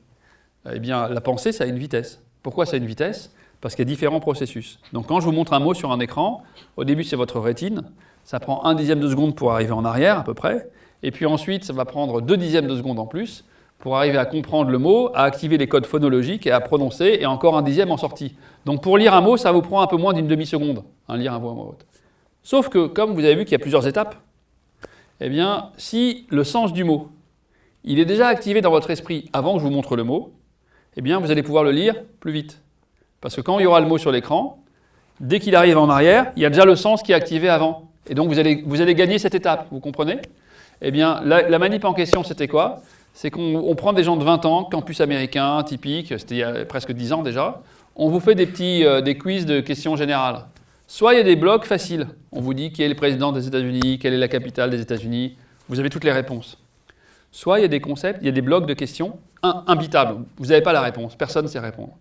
A: Eh bien, la pensée, ça a une vitesse. Pourquoi ça a une vitesse? Parce qu'il y a différents processus. Donc quand je vous montre un mot sur un écran, au début c'est votre rétine, ça prend un dixième de seconde pour arriver en arrière à peu près, et puis ensuite ça va prendre deux dixièmes de seconde en plus, pour arriver à comprendre le mot, à activer les codes phonologiques et à prononcer, et encore un dixième en sortie. Donc pour lire un mot, ça vous prend un peu moins d'une demi-seconde, hein, lire un mot à voix haute. Sauf que, comme vous avez vu qu'il y a plusieurs étapes, eh bien, si le sens du mot, il est déjà activé dans votre esprit avant que je vous montre le mot, eh bien, vous allez pouvoir le lire plus vite. Parce que quand il y aura le mot sur l'écran, dès qu'il arrive en arrière, il y a déjà le sens qui est activé avant. Et donc, vous allez, gagner cette étape, vous comprenez? Eh bien, la, la manip en question, c'était quoi? C'est qu'on prend des gens de 20 ans, campus américain, typique, c'était il y a presque 10 ans déjà, on vous fait des petits euh, des quiz de questions générales. Soit il y a des blocs faciles, on vous dit qui est le président des États-Unis, quelle est la capitale des États-Unis, vous avez toutes les réponses. Soit il y a des concepts, il y a des blocs de questions imbitables, vous n'avez pas la réponse, personne ne sait répondre.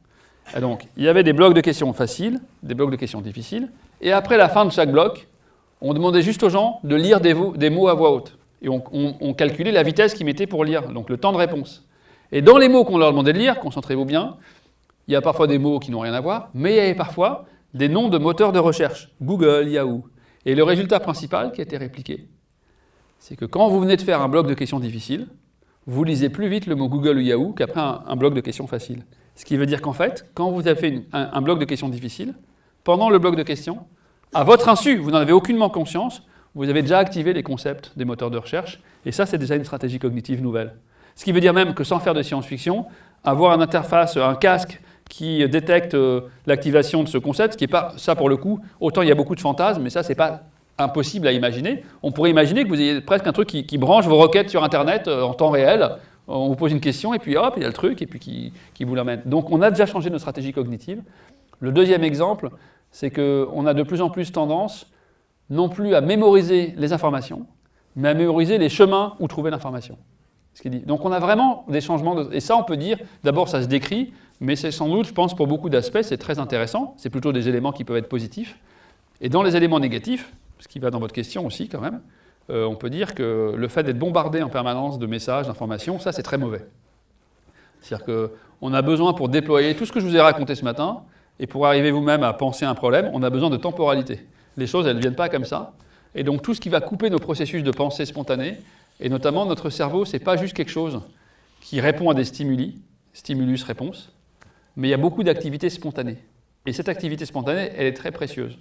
A: Et donc, il y avait des blocs de questions faciles, des blocs de questions difficiles, et après la fin de chaque bloc, on demandait juste aux gens de lire des mots à voix haute et on, calculait la vitesse qu'ils mettaient pour lire, donc le temps de réponse. Et dans les mots qu'on leur demandait de lire, concentrez-vous bien, il y a parfois des mots qui n'ont rien à voir, mais il y avait parfois des noms de moteurs de recherche, Google, Yahoo. Et le résultat principal qui a été répliqué, c'est que quand vous venez de faire un bloc de questions difficiles, vous lisez plus vite le mot Google ou Yahoo qu'après un, bloc de questions faciles. Ce qui veut dire qu'en fait, quand vous avez fait un bloc de questions difficiles, pendant le bloc de questions, à votre insu, vous n'en avez aucunement conscience, vous avez déjà activé les concepts des moteurs de recherche, et ça, c'est déjà une stratégie cognitive nouvelle. Ce qui veut dire même que sans faire de science-fiction, avoir une interface, un casque qui détecte euh, l'activation de ce concept, ce qui n'est pas, ça pour le coup, autant il y a beaucoup de fantasmes, mais ça, c'est pas impossible à imaginer. On pourrait imaginer que vous ayez presque un truc qui, branche vos requêtes sur Internet euh, en temps réel. On vous pose une question et puis hop, il y a le truc et puis qui, qui vous l'amène. Donc on a déjà changé notre stratégie cognitive. Le deuxième exemple, c'est qu'on a de plus en plus tendance non plus à mémoriser les informations, mais à mémoriser les chemins où trouver l'information. Donc on a vraiment des changements, et ça on peut dire, d'abord ça se décrit, mais c'est sans doute, je pense, pour beaucoup d'aspects, c'est très intéressant, c'est plutôt des éléments qui peuvent être positifs. Et dans les éléments négatifs, ce qui va dans votre question aussi quand même, euh, on peut dire que le fait d'être bombardé en permanence de messages, d'informations, ça c'est très mauvais. C'est-à-dire qu'on a besoin pour déployer tout ce que je vous ai raconté ce matin, et pour arriver vous-même à penser un problème, on a besoin de temporalité. Les choses, elles ne viennent pas comme ça. Et donc tout ce qui va couper nos processus de pensée spontanée, et notamment notre cerveau, ce n'est pas juste quelque chose qui répond à des stimuli, stimulus-réponse, mais il y a beaucoup d'activités spontanées. Et cette activité spontanée, elle est très précieuse.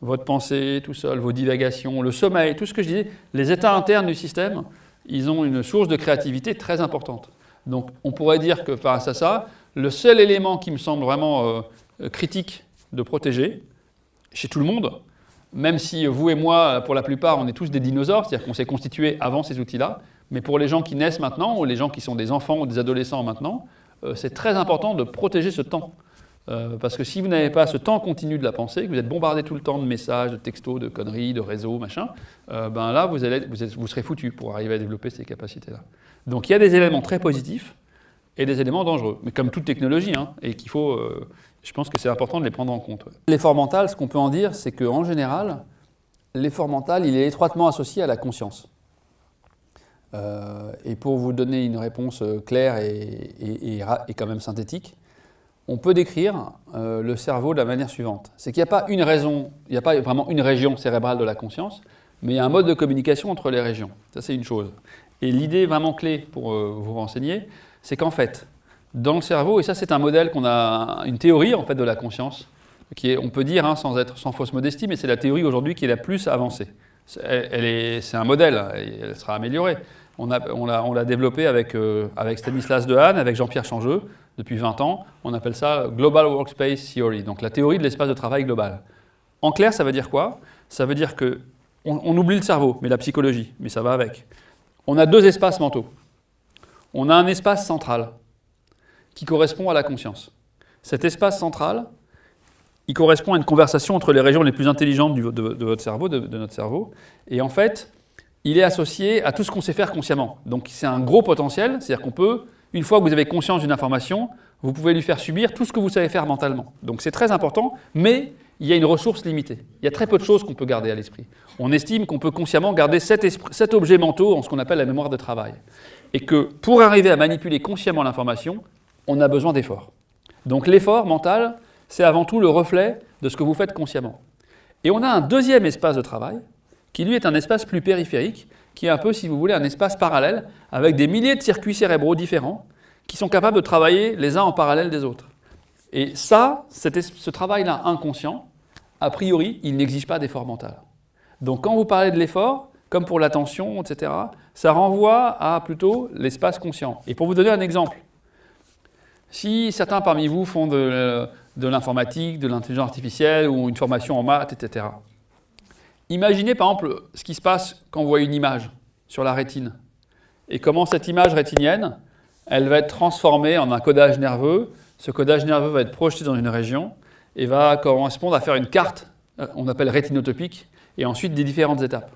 A: Votre pensée tout seul, vos divagations, le sommeil, tout ce que je disais, les états internes du système, ils ont une source de créativité très importante. Donc on pourrait dire que face à ça, le seul élément qui me semble vraiment euh, critique de protéger, chez tout le monde, même si vous et moi, pour la plupart, on est tous des dinosaures, c'est-à-dire qu'on s'est constitué avant ces outils-là, mais pour les gens qui naissent maintenant, ou les gens qui sont des enfants ou des adolescents maintenant, c'est très important de protéger ce temps. Euh, parce que si vous n'avez pas ce temps continu de la pensée, que vous êtes bombardé tout le temps de messages, de textos, de conneries, de réseaux, machin, euh, ben là, vous, allez, vous, serez foutu pour arriver à développer ces capacités-là. Donc il y a des éléments très positifs et des éléments dangereux, mais comme toute technologie, hein, et qu'il faut, je pense que c'est important de les prendre en compte. L'effort mental, ce qu'on peut en dire, c'est qu'en général, l'effort mental, il est étroitement associé à la conscience. Euh, et pour vous donner une réponse euh, claire et, quand même synthétique, on peut décrire euh, le cerveau de la manière suivante. C'est qu'il n'y a pas une raison, il n'y a pas vraiment une région cérébrale de la conscience, mais il y a un mode de communication entre les régions. Ça, c'est une chose. Et l'idée vraiment clé pour vous renseigner, c'est qu'en fait, dans le cerveau, et ça c'est un modèle qu'on a, une théorie en fait de la conscience, qui est, on peut dire, hein, sans être sans fausse modestie, mais c'est la théorie aujourd'hui qui est la plus avancée. C'est un modèle, elle sera améliorée. On l'a développé avec, euh, avec Stanislas Dehaene, avec Jean-Pierre Changeux, depuis 20 ans. On appelle ça Global Workspace Theory, donc la théorie de l'espace de travail global. En clair, ça veut dire quoi? Ça veut dire que on oublie le cerveau, mais la psychologie, mais ça va avec. On a deux espaces mentaux. On a un espace central, qui correspond à la conscience. Cet espace central, il correspond à une conversation entre les régions les plus intelligentes de, de, notre cerveau, et en fait, il est associé à tout ce qu'on sait faire consciemment. Donc c'est un gros potentiel, c'est-à-dire qu'on peut, une fois que vous avez conscience d'une information, vous pouvez lui faire subir tout ce que vous savez faire mentalement. Donc c'est très important, mais il y a une ressource limitée. Il y a très peu de choses qu'on peut garder à l'esprit. On estime qu'on peut consciemment garder cet, objet mentaux en ce qu'on appelle la mémoire de travail. Et que pour arriver à manipuler consciemment l'information, on a besoin d'efforts. Donc l'effort mental, c'est avant tout le reflet de ce que vous faites consciemment. Et on a un deuxième espace de travail, qui lui est un espace plus périphérique, qui est un peu, si vous voulez, un espace parallèle, avec des milliers de circuits cérébraux différents, qui sont capables de travailler les uns en parallèle des autres. Et ça, ce travail-là inconscient, a priori, il n'exige pas d'effort mental. Donc quand vous parlez de l'effort, comme pour l'attention, etc., ça renvoie à plutôt l'espace conscient. Et pour vous donner un exemple, si certains parmi vous font de, l'informatique, de l'intelligence artificielle ou une formation en maths, etc., imaginez par exemple ce qui se passe quand vous voyez une image sur la rétine et comment cette image rétinienne, elle va être transformée en un codage nerveux. Ce codage nerveux va être projeté dans une région et va correspondre à faire une carte, euh, on appelle rétinotopique, et ensuite des différentes étapes.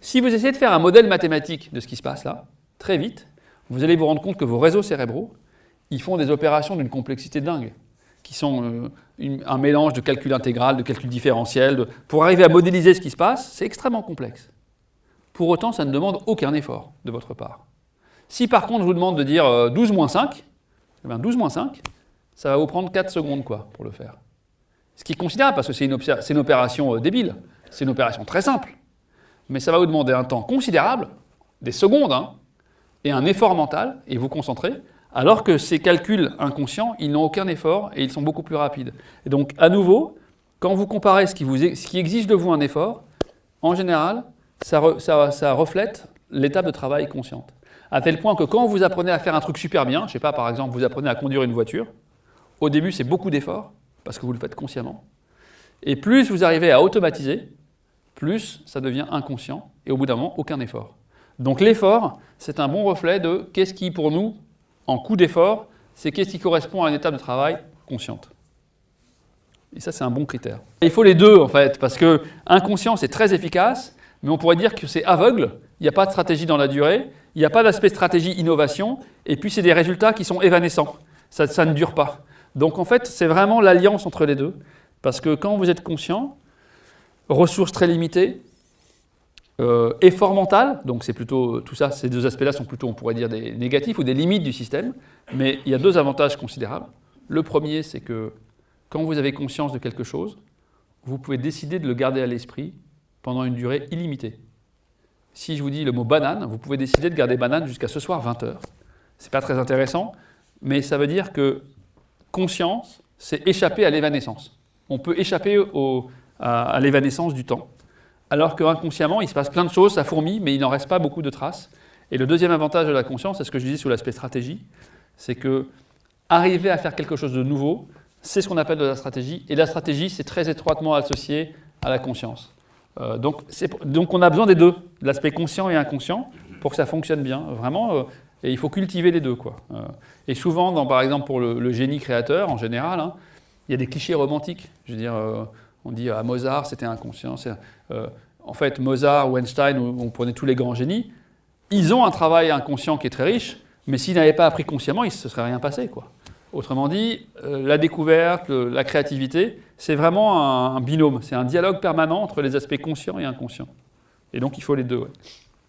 A: Si vous essayez de faire un modèle mathématique de ce qui se passe là, très vite, vous allez vous rendre compte que vos réseaux cérébraux, ils font des opérations d'une complexité dingue, qui sont euh, un mélange de calcul intégral, de calcul différentiel. pour arriver à modéliser ce qui se passe, c'est extrêmement complexe. Pour autant, ça ne demande aucun effort de votre part. Si par contre je vous demande de dire 12 euh, moins 5, eh bien 12 moins 5, ça va vous prendre 4 secondes quoi, pour le faire. Ce qui est considérable, parce que c'est une, opération euh, débile, c'est une opération très simple. Mais ça va vous demander un temps considérable, des secondes, hein, et un effort mental, et vous concentrer, alors que ces calculs inconscients, ils n'ont aucun effort et ils sont beaucoup plus rapides. Et donc, à nouveau, quand vous comparez ce qui, exige de vous un effort, en général, ça, reflète l'étape de travail consciente. À tel point que quand vous apprenez à faire un truc super bien, je ne sais pas, par exemple, vous apprenez à conduire une voiture, au début, c'est beaucoup d'efforts, parce que vous le faites consciemment. Et plus vous arrivez à automatiser, plus ça devient inconscient, et au bout d'un moment, aucun effort. Donc l'effort, c'est un bon reflet de qu'est-ce qui, pour nous, en coût d'effort, c'est qu'est-ce qui correspond à une étape de travail consciente. Et ça, c'est un bon critère. Il faut les deux, en fait, parce que inconscient, c'est très efficace, mais on pourrait dire que c'est aveugle, il n'y a pas de stratégie dans la durée, il n'y a pas d'aspect stratégie innovation, et puis c'est des résultats qui sont évanescents. Ça, ça ne dure pas. Donc en fait, c'est vraiment l'alliance entre les deux, parce que quand vous êtes conscient, ressources très limitées, euh, effort mental, donc c'est plutôt tout ça, ces deux aspects-là sont plutôt, on pourrait dire, des négatifs ou des limites du système, mais il y a deux avantages considérables. Le premier, c'est que quand vous avez conscience de quelque chose, vous pouvez décider de le garder à l'esprit pendant une durée illimitée. Si je vous dis le mot banane, vous pouvez décider de garder banane jusqu'à ce soir 20 heures. C'est pas très intéressant, mais ça veut dire que conscience, c'est échapper à l'évanescence. On peut échapper à, l'évanescence du temps. Alors qu'inconsciemment, il se passe plein de choses, ça fourmille, mais il n'en reste pas beaucoup de traces. Et le deuxième avantage de la conscience, c'est ce que je disais sous l'aspect stratégie, c'est que arriver à faire quelque chose de nouveau, c'est ce qu'on appelle de la stratégie. Et la stratégie, c'est très étroitement associé à la conscience. Euh, donc, donc, on a besoin des deux, de l'aspect conscient et inconscient, pour que ça fonctionne bien. Vraiment, euh, et il faut cultiver les deux. Quoi. Euh, et souvent, par exemple, pour le, génie créateur, en général, hein, il y a des clichés romantiques. Je veux dire, on dit à Mozart, c'était inconscient. En fait, Mozart ou Einstein, on prenait tous les grands génies, ils ont un travail inconscient qui est très riche, mais s'ils n'avaient pas appris consciemment, il ne se serait rien passé. Quoi. Autrement dit, la découverte, la créativité, c'est vraiment un, binôme, c'est un dialogue permanent entre les aspects conscients et inconscients. Et donc il faut les deux.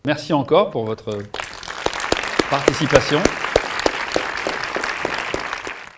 A: Merci encore pour votre participation.